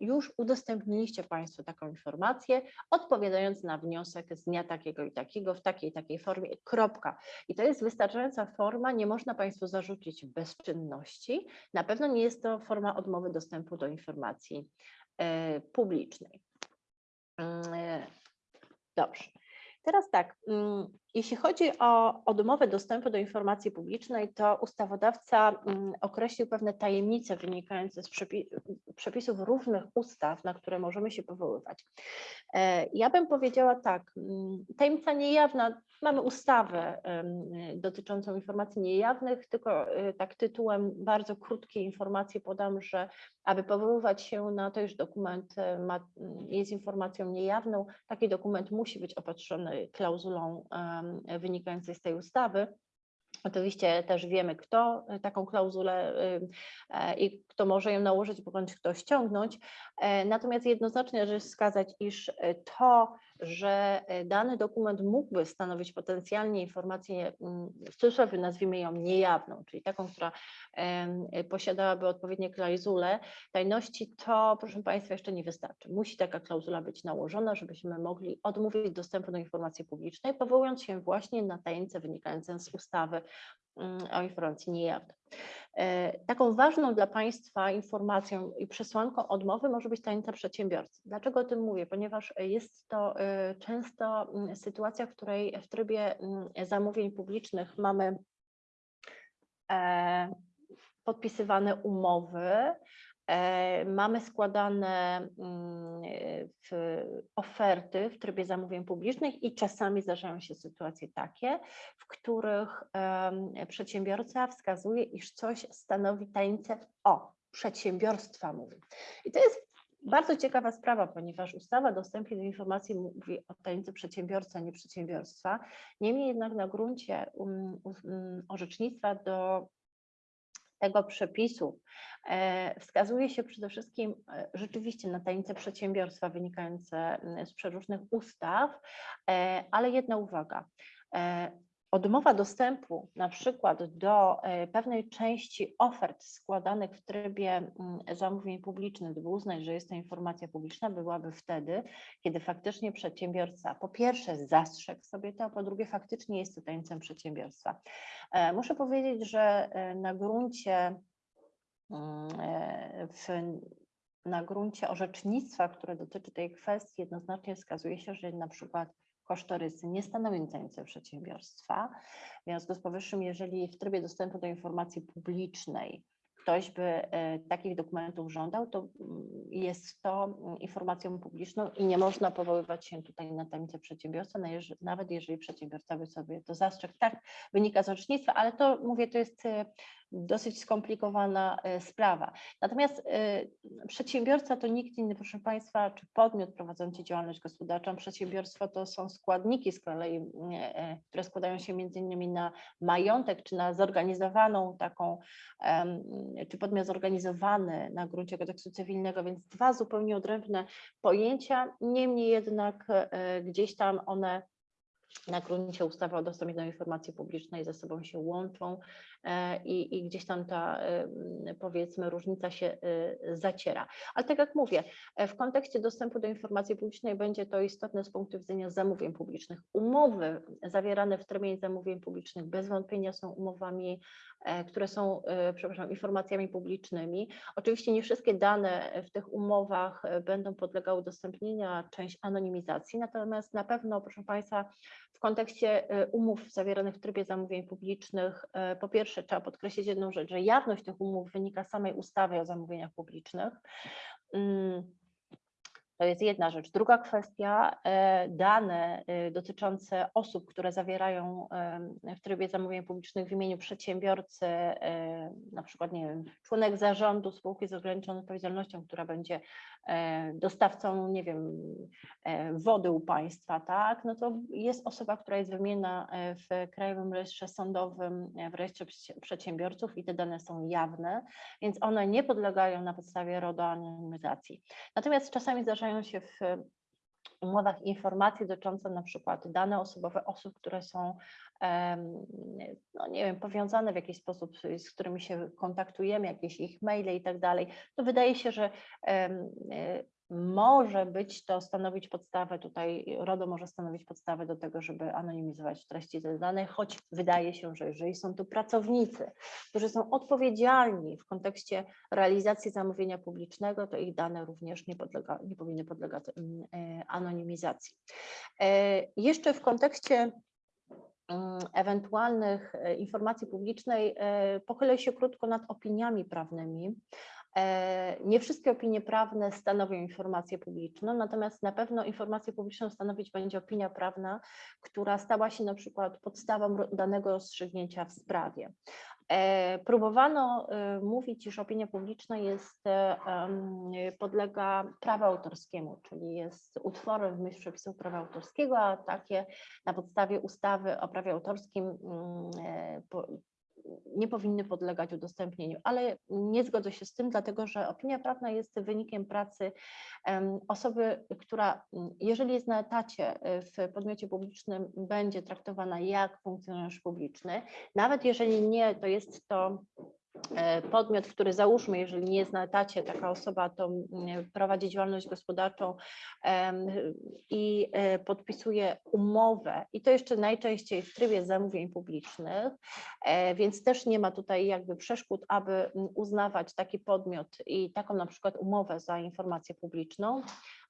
już udostępniliście Państwo taką informację, odpowiadając na wniosek z dnia takiego i takiego, w takiej takiej formie, kropka. I to jest wystarczająca forma, nie można Państwu zarzucić bezczynności, na pewno nie jest to forma odmowy dostępu do informacji publicznej. Mm, e, dobrze. Teraz tak, mm, Jeśli chodzi o odmowę dostępu do informacji publicznej, to ustawodawca mm, określił pewne tajemnice wynikające z przepi- przepisów różnych ustaw, na które możemy się powoływać. E, Ja bym powiedziała tak, mm, tajemnica niejawna, mamy ustawę dotyczącą informacji niejawnych, tylko e, tak tytułem bardzo krótkiej informacji podam, że aby powoływać się na to, iż dokument e, ma, jest informacją niejawną, taki dokument musi być opatrzony klauzulą wynikającej z tej ustawy. Oczywiście też wiemy, kto taką klauzulę y, e, i kto może ją nałożyć, bądź kto ściągnąć. E, Natomiast jednoznacznie należy wskazać, iż to, że e, dany dokument mógłby stanowić potencjalnie informację, mm, w cudzysłowie nazwijmy ją niejawną, czyli taką, która posiadałaby odpowiednie klauzule tajności, to proszę Państwa jeszcze nie wystarczy. Musi taka klauzula być nałożona, żebyśmy mogli odmówić dostępu do informacji publicznej, powołując się właśnie na tajemnicę wynikającą z ustawy mm, o informacji niejawnej. E, Taką ważną dla Państwa informacją i przesłanką odmowy może być tajemnica przedsiębiorcy. Dlaczego o tym mówię? Ponieważ jest to e, często mm, sytuacja, w której w trybie mm, zamówień publicznych mamy e, podpisywane umowy, mamy składane mm, w oferty w trybie zamówień publicznych i czasami zdarzają się sytuacje takie, w których przedsiębiorca wskazuje, iż coś stanowi tajemnicę o przedsiębiorstwa mówi. I to jest bardzo ciekawa sprawa, ponieważ ustawa o dostępie do informacji mówi o tajemnicy przedsiębiorcy, a nie przedsiębiorstwa. Niemniej jednak na gruncie um, um, orzecznictwa do tego przepisu e, wskazuje się przede wszystkim e, rzeczywiście na tajemnice przedsiębiorstwa wynikające m, z przeróżnych ustaw, e, ale jedna uwaga. Odmowa dostępu na przykład do e, pewnej części ofert składanych w trybie mm, zamówień publicznych, gdyby uznać, że jest to informacja publiczna, byłaby wtedy, kiedy faktycznie przedsiębiorca po pierwsze zastrzegł sobie to, a po drugie faktycznie jest to tajemnicą przedsiębiorstwa. E, Muszę powiedzieć, że e, na gruncie mm, w, na gruncie orzecznictwa, które dotyczy tej kwestii, jednoznacznie wskazuje się, że na przykład kosztorysy nie stanowią tajemnicy przedsiębiorstwa. W związku z powyższym, jeżeli w trybie dostępu do informacji publicznej ktoś by e, takich dokumentów żądał, to mm, jest to mm, informacją publiczną i nie można powoływać się tutaj na tajemnicę przedsiębiorstwa, nawet jeżeli przedsiębiorca by sobie to zastrzegł. Tak wynika z orzecznictwa, ale to mówię, to jest e, dosyć skomplikowana e, sprawa. Natomiast e, przedsiębiorca to nikt inny, proszę Państwa, czy podmiot prowadzący działalność gospodarczą. Przedsiębiorstwo to są składniki z kolei, e, które składają się między innymi na majątek, czy na zorganizowaną taką, czy podmiot zorganizowany na gruncie kodeksu cywilnego, więc dwa zupełnie odrębne pojęcia, niemniej jednak gdzieś tam one na gruncie ustawy o dostępie do informacji publicznej ze sobą się łączą e, i, i gdzieś tam ta e, m, powiedzmy różnica się e, zaciera. Ale tak jak mówię, w kontekście dostępu do informacji publicznej będzie to istotne z punktu widzenia zamówień publicznych. Umowy zawierane w trybie zamówień publicznych bez wątpienia są umowami, które są, przepraszam, informacjami publicznymi. Oczywiście nie wszystkie dane w tych umowach będą podlegały udostępnieniu, a część anonimizacji, natomiast na pewno, proszę Państwa, w kontekście e, umów zawieranych w trybie zamówień publicznych, e, po pierwsze trzeba podkreślić jedną rzecz, że jawność tych umów wynika z samej ustawy o zamówieniach publicznych. To jest jedna rzecz. Druga kwestia, e, dane e, dotyczące osób, które zawierają em, w trybie zamówień publicznych w imieniu przedsiębiorcy, e, na przykład, nie wiem, członek zarządu spółki z ograniczoną odpowiedzialnością, która będzie e, dostawcą, nie wiem, e, wody u państwa, tak, no to jest osoba, która jest wymieniona e, w Krajowym Rejestrze Sądowym, e, w Rejestrze Przedsi- Przedsiębiorców i te dane są jawne, więc one nie podlegają na podstawie RODO anonimizacji. Natomiast czasami zdarzają się w umowach informacje dotyczące na przykład dane osobowe osób, które są no nie wiem, powiązane w jakiś sposób, z którymi się kontaktujemy, jakieś ich maile i tak dalej, to wydaje się, że e, może być to stanowić podstawę tutaj, RODO może stanowić podstawę do tego, żeby anonimizować treści tych danych, choć wydaje się, że jeżeli są tu pracownicy, którzy są odpowiedzialni w kontekście realizacji zamówienia publicznego, to ich dane również nie, podlega, nie powinny podlegać mm, e, anonimizacji. E, Jeszcze w kontekście mm, ewentualnych e, informacji publicznej pochylę się krótko nad opiniami prawnymi. E, Nie wszystkie opinie prawne stanowią informację publiczną, natomiast na pewno informację publiczną stanowić będzie opinia prawna, która stała się na przykład podstawą danego rozstrzygnięcia w sprawie. E, Próbowano e, mówić, iż opinia publiczna jest, podlega prawu autorskiemu, czyli jest utworem w myśl przepisów prawa autorskiego, a takie na podstawie ustawy o prawie autorskim mm, nie powinny podlegać udostępnieniu, ale nie zgodzę się z tym, dlatego że opinia prawna jest wynikiem pracy osoby, która mm, jeżeli jest na etacie e, w podmiocie publicznym, będzie traktowana jak funkcjonariusz publiczny, nawet jeżeli nie, to jest to podmiot, który załóżmy, jeżeli nie jest na etacie, taka osoba to prowadzi działalność gospodarczą i e, podpisuje umowę i to jeszcze najczęściej w trybie zamówień publicznych, e, więc też nie ma tutaj jakby przeszkód, aby uznawać taki podmiot i taką na przykład umowę za informację publiczną.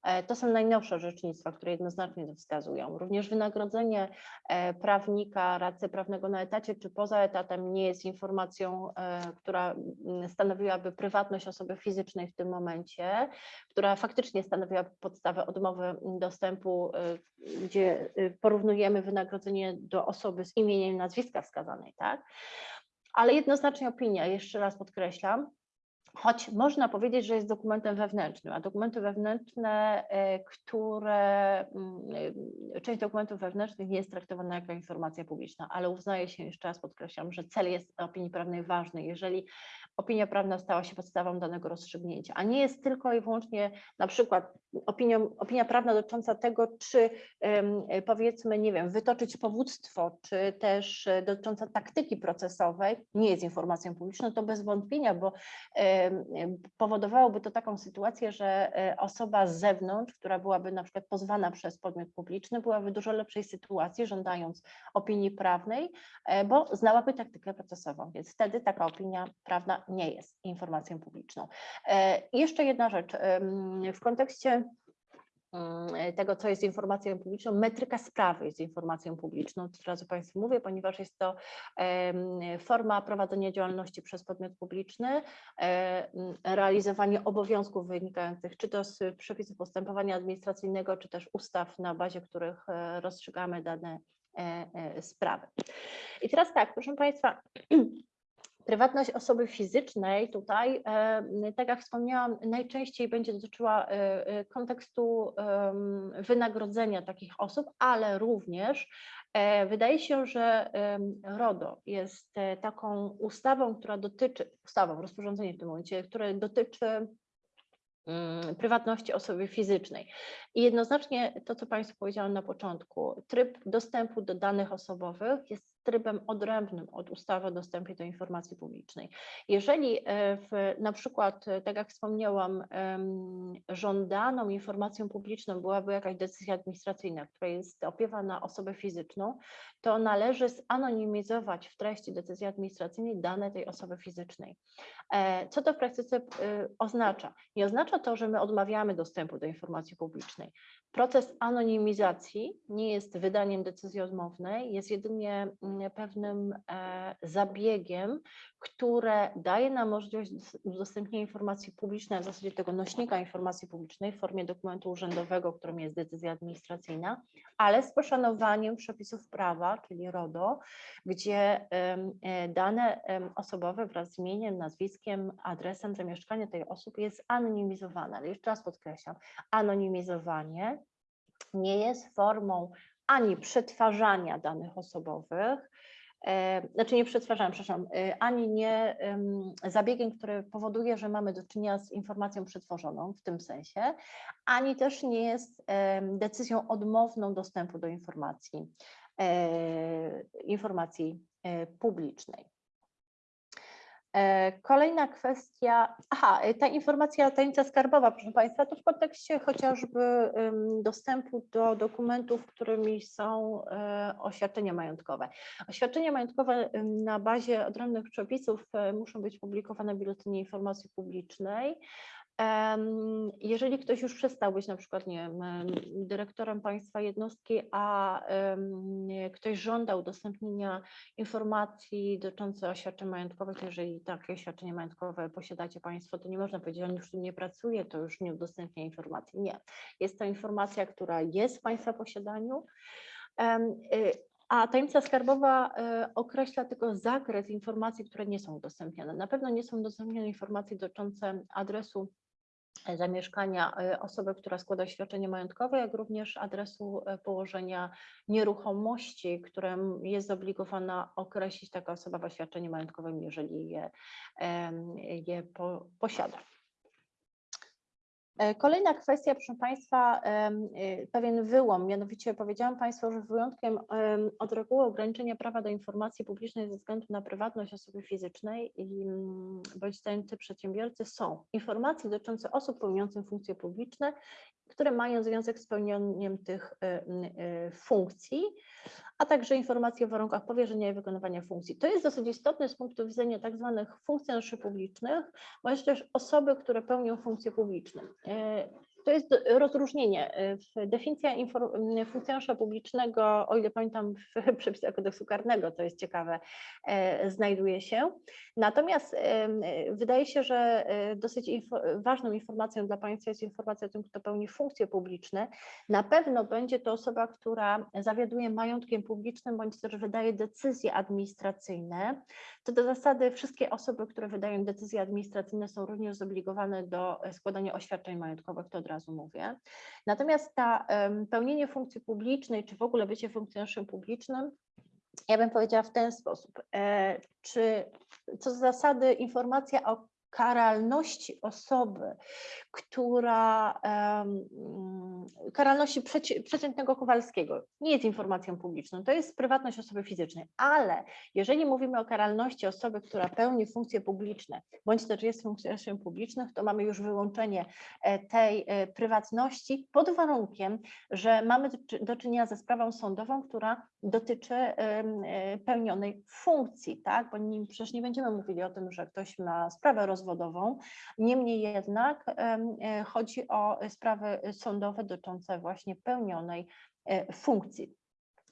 E, To są najnowsze orzecznictwa, które jednoznacznie to wskazują. Również wynagrodzenie e, prawnika, radcy prawnego na etacie czy poza etatem nie jest informacją, e, która mm, stanowiłaby prywatność osoby fizycznej w tym momencie, która faktycznie stanowiła podstawę odmowy dostępu, gdzie porównujemy wynagrodzenie do osoby z imieniem i nazwiska wskazanej, tak? Ale jednoznacznie opinia, jeszcze raz podkreślam, choć można powiedzieć, że jest dokumentem wewnętrznym, a dokumenty wewnętrzne, e, które, mm, e, część dokumentów wewnętrznych nie jest traktowana jako informacja publiczna, ale uznaje się, jeszcze raz podkreślam, że cel jest opinii prawnej ważny, jeżeli opinia prawna stała się podstawą danego rozstrzygnięcia, a nie jest tylko i wyłącznie na przykład opinią, opinia prawna dotycząca tego, czy powiedzmy, nie wiem, wytoczyć powództwo, czy też e, dotycząca taktyki procesowej, nie jest informacją publiczną, to bez wątpienia, bo powodowałoby to taką sytuację, że e, osoba z zewnątrz, która byłaby na przykład pozwana przez podmiot publiczny, byłaby w dużo lepszej sytuacji, żądając opinii prawnej, e, bo znałaby taktykę procesową, więc wtedy taka opinia prawna nie jest informacją publiczną. E, Jeszcze jedna rzecz, w kontekście tego, co jest informacją publiczną, metryka sprawy jest informacją publiczną, od razu Państwu mówię, ponieważ jest to forma prowadzenia działalności przez podmiot publiczny, e, realizowanie obowiązków wynikających czy to z przepisów postępowania administracyjnego, czy też ustaw, na bazie których e, rozstrzygamy dane e, e, sprawy. I teraz tak, proszę Państwa, (clears throat) prywatność osoby fizycznej tutaj, e, tak jak wspomniałam, najczęściej będzie dotyczyła e, e, kontekstu wynagrodzenia takich osób, ale również wydaje się, że RODO jest taką ustawą, która dotyczy, ustawą, rozporządzeniem w tym momencie, które dotyczy mm, prywatności osoby fizycznej. I jednoznacznie to, co Państwu powiedziałam na początku, tryb dostępu do danych osobowych jest trybem odrębnym od ustawy o dostępie do informacji publicznej. Jeżeli e, w, na przykład, e, tak jak wspomniałam, żądaną informacją publiczną byłaby jakaś decyzja administracyjna, która jest opiewa na osobę fizyczną, to należy zanonimizować w treści decyzji administracyjnej dane tej osoby fizycznej. E, Co to w praktyce oznacza? Nie oznacza to, że my odmawiamy dostępu do informacji publicznej. Proces anonimizacji nie jest wydaniem decyzji odmownej, jest jedynie mm, pewnym e, zabiegiem, które daje nam możliwość dos- udostępnienia informacji publicznej, w zasadzie tego nośnika informacji publicznej w formie dokumentu urzędowego, którym jest decyzja administracyjna, ale z poszanowaniem przepisów prawa, czyli RODO, gdzie e, dane osobowe wraz z imieniem, nazwiskiem, adresem zamieszkania tej osoby jest anonimizowane. Ale jeszcze raz podkreślam, anonimizowanie nie jest formą ani przetwarzania danych osobowych, e, znaczy nie przetwarzania, przepraszam, e, ani nie em, zabiegiem, który powoduje, że mamy do czynienia z informacją przetworzoną w tym sensie, ani też nie jest decyzją odmowną dostępu do informacji, e, informacji publicznej. E, Kolejna kwestia, aha, e, ta informacja tajemnica skarbowa, proszę Państwa, to w kontekście chociażby dostępu do dokumentów, którymi są e, oświadczenia majątkowe. Oświadczenia majątkowe na bazie odrębnych przepisów muszą być publikowane w Biuletynie Informacji Publicznej. Jeżeli ktoś już przestał być na przykład nie wiem, em, dyrektorem państwa jednostki, a ktoś żąda udostępnienia informacji dotyczących oświadczeń majątkowych, jeżeli takie oświadczenie majątkowe posiadacie Państwo, to nie można powiedzieć, że on już tu nie pracuje, to już nie udostępnia informacji. Nie. Jest to informacja, która jest w Państwa posiadaniu. Y, A tajemnica skarbowa y, określa tylko zakres informacji, które nie są udostępniane. Na pewno nie są udostępniane informacje dotyczące adresu zamieszkania e, osoby, która składa oświadczenie majątkowe, jak również adresu e, położenia nieruchomości, które m- jest zobligowana określić taka osoba w oświadczeniu majątkowym, jeżeli je, je po, posiada. E, Kolejna kwestia, proszę Państwa, y, pewien wyłom, mianowicie powiedziałam Państwu, że wyjątkiem em, od reguły ograniczenia prawa do informacji publicznej ze względu na prywatność osoby fizycznej i, mm, bądź zajęty przedsiębiorcy są informacje dotyczące osób pełniących funkcje publiczne, które mają związek z pełnieniem tych y, y, funkcji, a także informacje o warunkach powierzenia i wykonywania funkcji. To jest dosyć istotne z punktu widzenia tak zwanych funkcjonariuszy publicznych, bądź też osoby, które pełnią funkcje publiczne. To jest rozróżnienie. W- Definicja m, funkcjonariusza publicznego, o ile pamiętam w (laughs) przepisach kodeksu karnego, to jest ciekawe, e, znajduje się. Natomiast e, wydaje się, że dosyć info- ważną informacją dla Państwa jest informacja o tym, kto pełni funkcje publiczne. Na pewno będzie to osoba, która zawiaduje majątkiem publicznym, bądź też wydaje decyzje administracyjne. Co do zasady, wszystkie osoby, które wydają decyzje administracyjne, są również zobligowane do e, składania oświadczeń majątkowych, to od razu mówię. Natomiast ta pełnienie funkcji publicznej, czy w ogóle bycie funkcjonariuszem publicznym, ja bym powiedziała w ten sposób. E, Czy co do zasady informacja o karalności osoby, która mm, karalności przeci- przeciętnego Kowalskiego nie jest informacją publiczną, to jest prywatność osoby fizycznej, ale jeżeli mówimy o karalności osoby, która pełni funkcje publiczne, bądź też jest funkcjonariuszem publicznym, to mamy już wyłączenie e, tej e, prywatności pod warunkiem, że mamy do czy- do czynienia ze sprawą sądową, która dotyczy e, pełnionej funkcji, tak? Bo przecież nie będziemy mówili o tym, że ktoś ma sprawę rozwodową, niemniej jednak e, chodzi o sprawy sądowe dotyczące właśnie pełnionej e, funkcji.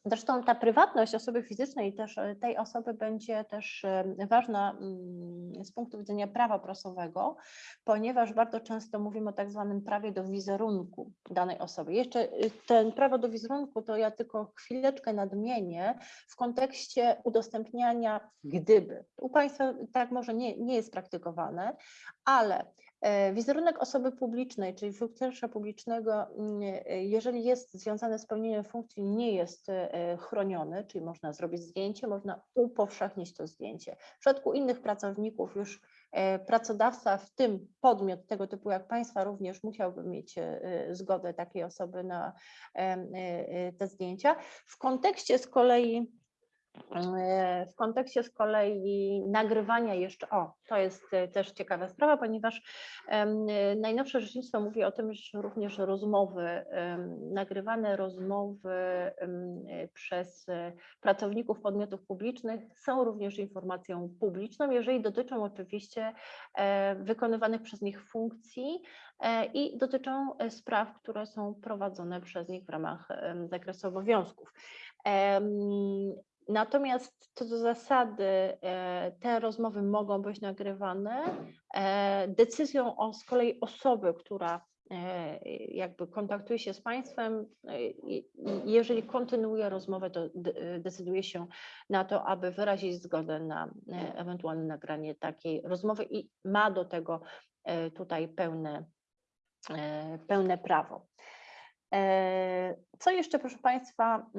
Zresztą ta prywatność osoby fizycznej też e, tej osoby będzie też e, ważna mm, z punktu widzenia prawa prasowego, ponieważ bardzo często mówimy o tak zwanym prawie do wizerunku danej osoby. Jeszcze y, ten prawo do wizerunku to ja tylko chwileczkę nadmienię w kontekście udostępniania gdyby. U Państwa tak może nie, nie jest praktykowane, ale e, wizerunek osoby publicznej, czyli funkcjonariusza publicznego, mm, e, jeżeli jest związany z pełnieniem funkcji, nie jest e, chroniony, czyli można zrobić zdjęcie, można upowszechnić to zdjęcie. W przypadku innych pracowników już e, pracodawca, w tym podmiot tego typu jak Państwa, również musiałby mieć e, e, zgodę takiej osoby na e, e, te zdjęcia. W kontekście z kolei E, W kontekście z kolei nagrywania jeszcze, o, to jest e, też ciekawa sprawa, ponieważ e, najnowsze rzecznictwo mówi o tym, że również rozmowy, nagrywane rozmowy e, przez e, pracowników podmiotów publicznych są również informacją publiczną, jeżeli dotyczą oczywiście e, wykonywanych przez nich funkcji e, i dotyczą e, spraw, które są prowadzone przez nich w ramach zakresu obowiązków. Natomiast co do zasady e, te rozmowy mogą być nagrywane. E, Decyzją o z kolei osoby, która e, jakby kontaktuje się z państwem, jeżeli kontynuuje rozmowę, to de- decyduje się na to, aby wyrazić zgodę na ewentualne nagranie takiej rozmowy i ma do tego tutaj pełne, pełne prawo. Co jeszcze, proszę Państwa?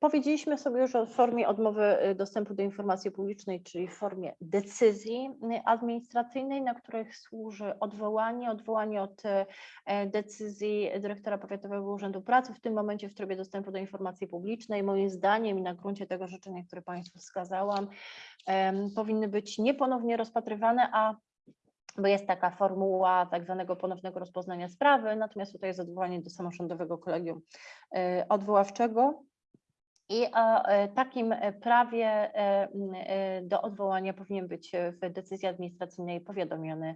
Powiedzieliśmy sobie już o formie odmowy y, dostępu do informacji publicznej, czyli w formie decyzji y, administracyjnej, na których służy odwołanie, odwołanie od y, decyzji dyrektora Powiatowego Urzędu Pracy, w tym momencie w trybie dostępu do informacji publicznej. Moim zdaniem i na gruncie tego życzenia, które Państwu wskazałam, powinny być nieponownie rozpatrywane, a bo jest taka formuła tak zwanego ponownego rozpoznania sprawy, natomiast tutaj jest odwołanie do samorządowego kolegium odwoławczego. I o e, takim e, prawie e, do odwołania powinien być w decyzji administracyjnej powiadomiony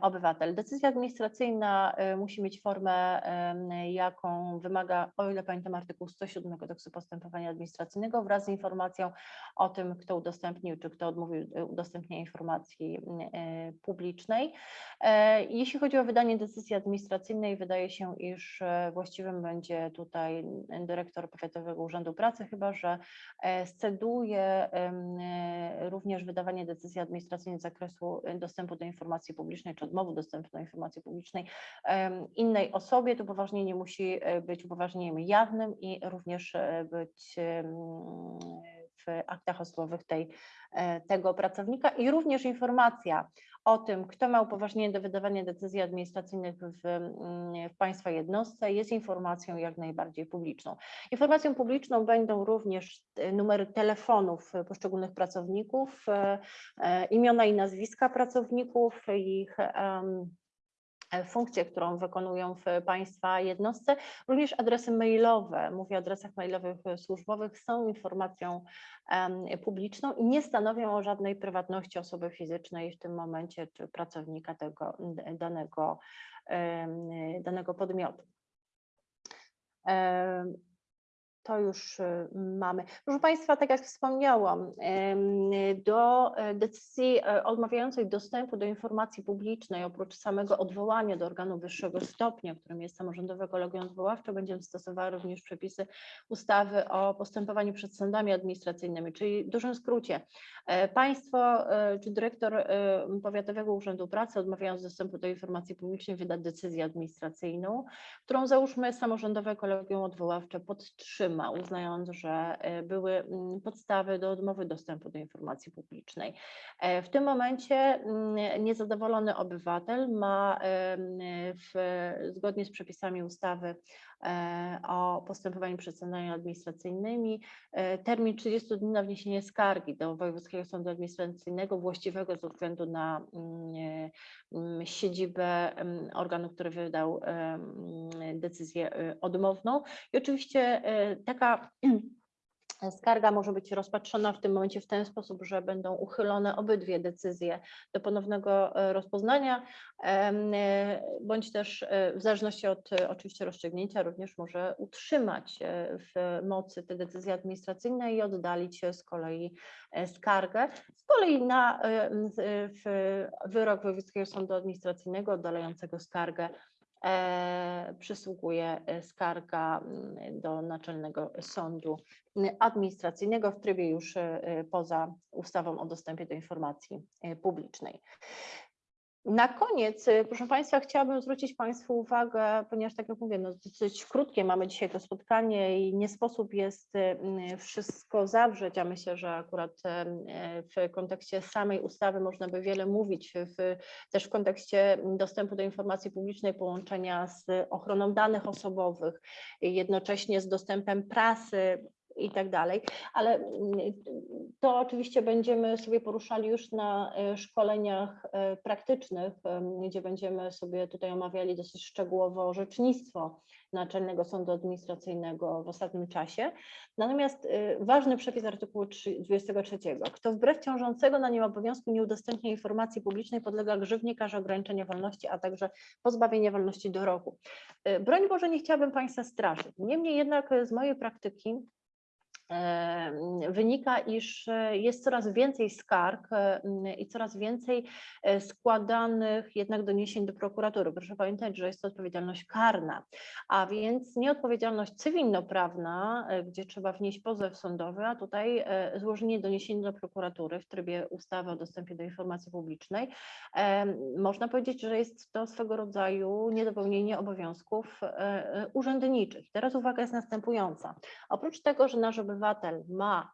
obywatel. Decyzja administracyjna musi mieć formę, jaką wymaga, o ile pamiętam, artykuł 107 Kodeksu Postępowania Administracyjnego wraz z informacją o tym, kto udostępnił, czy kto odmówił udostępnienia informacji publicznej. Jeśli chodzi o wydanie decyzji administracyjnej, wydaje się, iż właściwym będzie tutaj dyrektor Powiatowego Urzędu Pracy, chyba że e, sceduje e, również wydawanie decyzji administracyjnej z zakresu e, dostępu do informacji publicznej czy odmowy dostępu do informacji publicznej innej osobie. To upoważnienie musi być upoważnieniem jawnym i również być w aktach osobowych tej, e, tego pracownika i również informacja o tym, kto ma upoważnienie do wydawania decyzji administracyjnych w, mm, w Państwa jednostce, jest informacją jak najbardziej publiczną. Informacją publiczną będą również e, numery telefonów poszczególnych pracowników, e, imiona i nazwiska pracowników, ich e, funkcję, którą wykonują w Państwa jednostce. Również adresy mailowe, mówię o adresach mailowych e, służbowych, są informacją publiczną i nie stanowią o żadnej prywatności osoby fizycznej w tym momencie, czy pracownika tego danego, danego podmiotu. To już y, mamy. Proszę Państwa, tak jak wspomniałam, do e, decyzji e, odmawiającej dostępu do informacji publicznej, oprócz samego odwołania do organu wyższego stopnia, którym jest samorządowe kolegium odwoławcze, będziemy stosowały również przepisy ustawy o postępowaniu przed sądami administracyjnymi, czyli w dużym skrócie, e, państwo czy dyrektor Powiatowego Urzędu Pracy odmawiając dostępu do informacji publicznej wyda decyzję administracyjną, którą załóżmy samorządowe kolegium odwoławcze podtrzyma, uznając, że e, były mm, podstawy do odmowy dostępu do informacji publicznej. E, W tym momencie mm, niezadowolony obywatel ma w, zgodnie z przepisami ustawy o postępowaniu przed sądami administracyjnymi e, termin 30 dni na wniesienie skargi do Wojewódzkiego Sądu Administracyjnego właściwego ze względu na mm, e, mm, siedzibę mm, organu, który wydał e, decyzję e, odmowną. I oczywiście e, taka (clears throat) Skarga może być rozpatrzona w tym momencie w ten sposób, że będą uchylone obydwie decyzje do ponownego e, rozpoznania, e, bądź też e, w zależności od oczywiście rozstrzygnięcia również może utrzymać w mocy te decyzje administracyjne i oddalić z kolei skargę. Z kolei na wyrok Wojewódzkiego Sądu Administracyjnego oddalającego skargę przysługuje e, skarga mm, do Naczelnego Sądu mm, Administracyjnego w trybie już e, e, poza ustawą o dostępie do informacji e, publicznej. Na koniec, e, proszę Państwa, chciałabym zwrócić Państwu uwagę, ponieważ tak jak mówię, no dosyć krótkie mamy dzisiaj to spotkanie i nie sposób jest m, wszystko zawrzeć, a myślę, że akurat e, w kontekście samej ustawy można by wiele mówić, w, też w kontekście dostępu do informacji publicznej, połączenia z ochroną danych osobowych, jednocześnie z dostępem prasy i tak dalej, ale mm, to oczywiście będziemy sobie poruszali już na e, szkoleniach e, praktycznych, gdzie będziemy sobie tutaj omawiali dosyć szczegółowo orzecznictwo Naczelnego Sądu Administracyjnego w ostatnim czasie. Natomiast y, ważny przepis artykułu trzy- 23. Kto wbrew ciążącego na nim obowiązku nie udostępnia informacji publicznej podlega grzywnie, karze ograniczenia wolności, a także pozbawienia wolności do roku. Broń Boże, nie chciałabym Państwa straszyć. Niemniej jednak z mojej praktyki e, wynika, iż e, jest coraz więcej skarg e, m, i coraz więcej e, składanych jednak doniesień do prokuratury. Proszę pamiętać, że jest to odpowiedzialność karna, a więc nie odpowiedzialność cywilnoprawna, gdzie trzeba wnieść pozew sądowy, a tutaj złożenie doniesienia do prokuratury w trybie ustawy o dostępie do informacji publicznej. Można powiedzieć, że jest to swego rodzaju niedopełnienie obowiązków urzędniczych. Teraz uwaga jest następująca. Oprócz tego, że nasz obywatel ma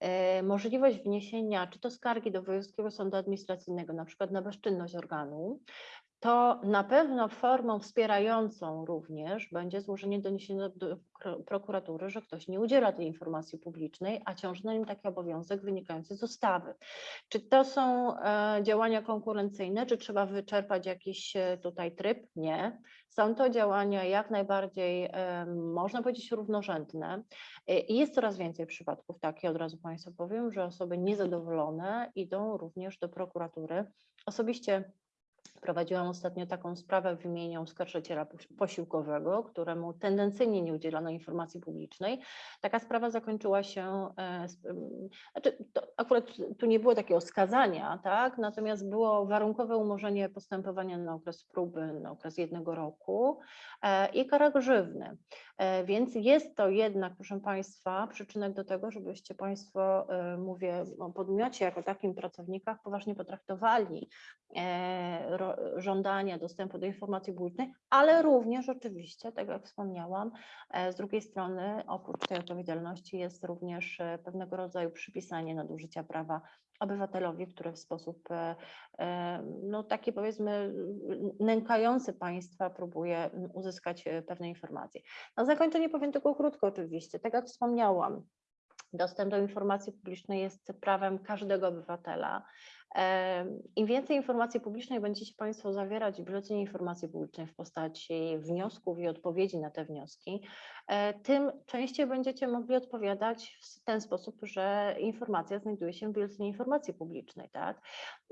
e, możliwość wniesienia czy to skargi do Wojewódzkiego Sądu Administracyjnego, na przykład na bezczynność organu, to na pewno formą wspierającą również będzie złożenie doniesienia do prokuratury, że ktoś nie udziela tej informacji publicznej, a ciąży na nim taki obowiązek wynikający z ustawy. Czy to są e, działania konkurencyjne, czy trzeba wyczerpać jakiś e, tutaj tryb? Nie. Są to działania jak najbardziej, można powiedzieć, równorzędne. E, I jest coraz więcej przypadków takich, od razu Państwu powiem, że osoby niezadowolone idą również do prokuratury. Osobiście Prowadziłam ostatnio taką sprawę w imieniu oskarżyciela posi- posiłkowego, któremu tendencyjnie nie udzielono informacji publicznej. Taka sprawa zakończyła się, e, znaczy akurat tu nie było takiego skazania, tak? natomiast było warunkowe umorzenie postępowania na okres próby, na okres jednego roku e, i kara grzywny. E, Więc jest to jednak, proszę Państwa, przyczynek do tego, żebyście Państwo, mówię o podmiocie jako takim pracownikach, poważnie potraktowali żądania dostępu do informacji publicznej, ale również oczywiście, tak jak wspomniałam, e, z drugiej strony oprócz tej odpowiedzialności jest również e, pewnego rodzaju przypisanie nadużycia prawa obywatelowi, który w sposób e, no taki powiedzmy nękający państwa próbuje uzyskać pewne informacje. Na zakończenie powiem tylko krótko oczywiście, tak jak wspomniałam, dostęp do informacji publicznej jest prawem każdego obywatela. Im więcej informacji publicznej będziecie Państwo zawierać w Biuletynie Informacji Publicznej w postaci wniosków i odpowiedzi na te wnioski, e, tym częściej będziecie mogli odpowiadać w ten sposób, że informacja znajduje się w Biuletynie Informacji Publicznej. Tak?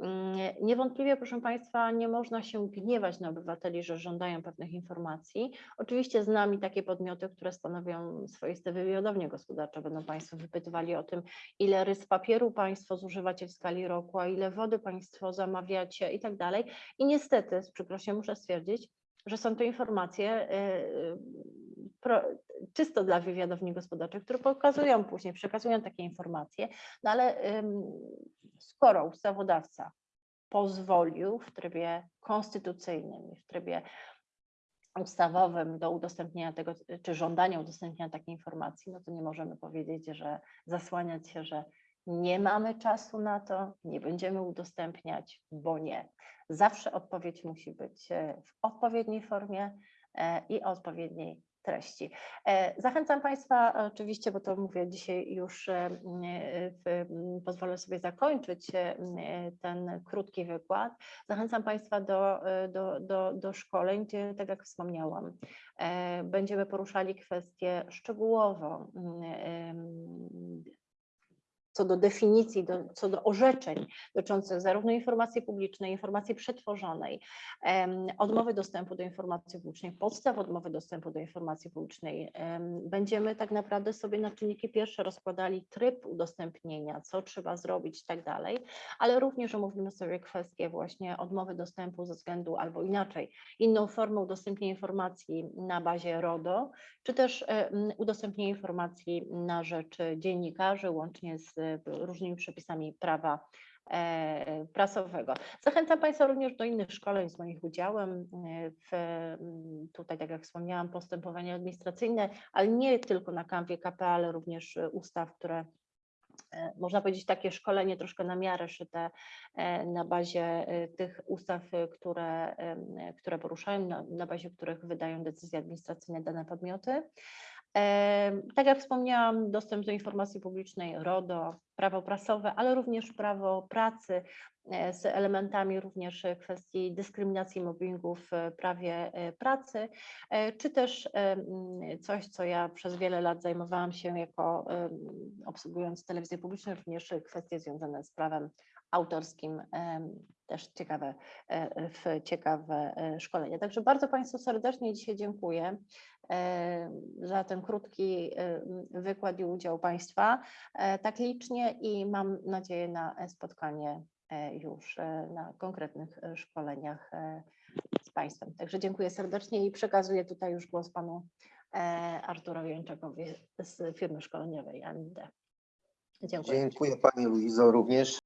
Mm, Niewątpliwie, proszę Państwa, nie można się gniewać na obywateli, że żądają pewnych informacji. Oczywiście z nami takie podmioty, które stanowią swoiste wywiadownie gospodarcze, będą Państwo wypytywali o tym, ile rys papieru Państwo zużywacie w skali roku, a ile wody Państwo zamawiacie i tak dalej. I niestety, z przykrością muszę stwierdzić, że są to informacje y, y, pro, czysto dla wywiadowni gospodarczych, które pokazują później, przekazują takie informacje, no ale skoro ustawodawca pozwolił w trybie konstytucyjnym i w trybie ustawowym do udostępnienia tego, czy żądania udostępnienia takiej informacji, no to nie możemy powiedzieć, że zasłaniać się, że nie mamy czasu na to, nie będziemy udostępniać, bo nie. Zawsze odpowiedź musi być e, w odpowiedniej formie e, i o odpowiedniej treści. E, Zachęcam Państwa oczywiście, bo to mówię dzisiaj już, w, pozwolę sobie zakończyć ten krótki wykład. Zachęcam Państwa do, do, do, do szkoleń, gdzie, tak jak wspomniałam, będziemy poruszali kwestie szczegółowo co do definicji, do, co do orzeczeń dotyczących zarówno informacji publicznej, informacji przetworzonej, odmowy dostępu do informacji publicznej, podstaw odmowy dostępu do informacji publicznej. Em, Będziemy tak naprawdę sobie na czynniki pierwsze rozkładali tryb udostępnienia, co trzeba zrobić i tak dalej, ale również omówimy sobie kwestie właśnie odmowy dostępu ze względu albo inaczej, inną formą udostępnienia informacji na bazie RODO, czy też em, udostępnienie informacji na rzecz dziennikarzy, łącznie z różnymi przepisami prawa e, prasowego. Zachęcam Państwa również do innych szkoleń z moim udziałem e, w m, tutaj, tak jak wspomniałam, postępowania administracyjne, ale nie tylko na kanwie KP, ale również e, ustaw, które e, można powiedzieć takie szkolenie troszkę na miarę szyte e, na bazie e, tych ustaw, e, które, które poruszają, na, na bazie których wydają decyzje administracyjne dane podmioty. Tak jak wspomniałam, dostęp do informacji publicznej, RODO, prawo prasowe, ale również prawo pracy e, z elementami również e, kwestii dyskryminacji, mobbingu w e, prawie pracy, czy też coś, co ja przez wiele lat zajmowałam się jako obsługując telewizję publiczną, również kwestie związane z prawem autorskim, też ciekawe, w ciekawe szkolenie. Także bardzo Państwu serdecznie dzisiaj dziękuję za ten krótki e, wykład i udział Państwa e, tak licznie i mam nadzieję na e, spotkanie e, już e, na konkretnych e, szkoleniach e, z Państwem. Także dziękuję serdecznie i przekazuję tutaj już głos Panu e, Arturowi Jączakowi z firmy szkoleniowej AMD. Dziękuję. Dziękuję Pani Luizo również.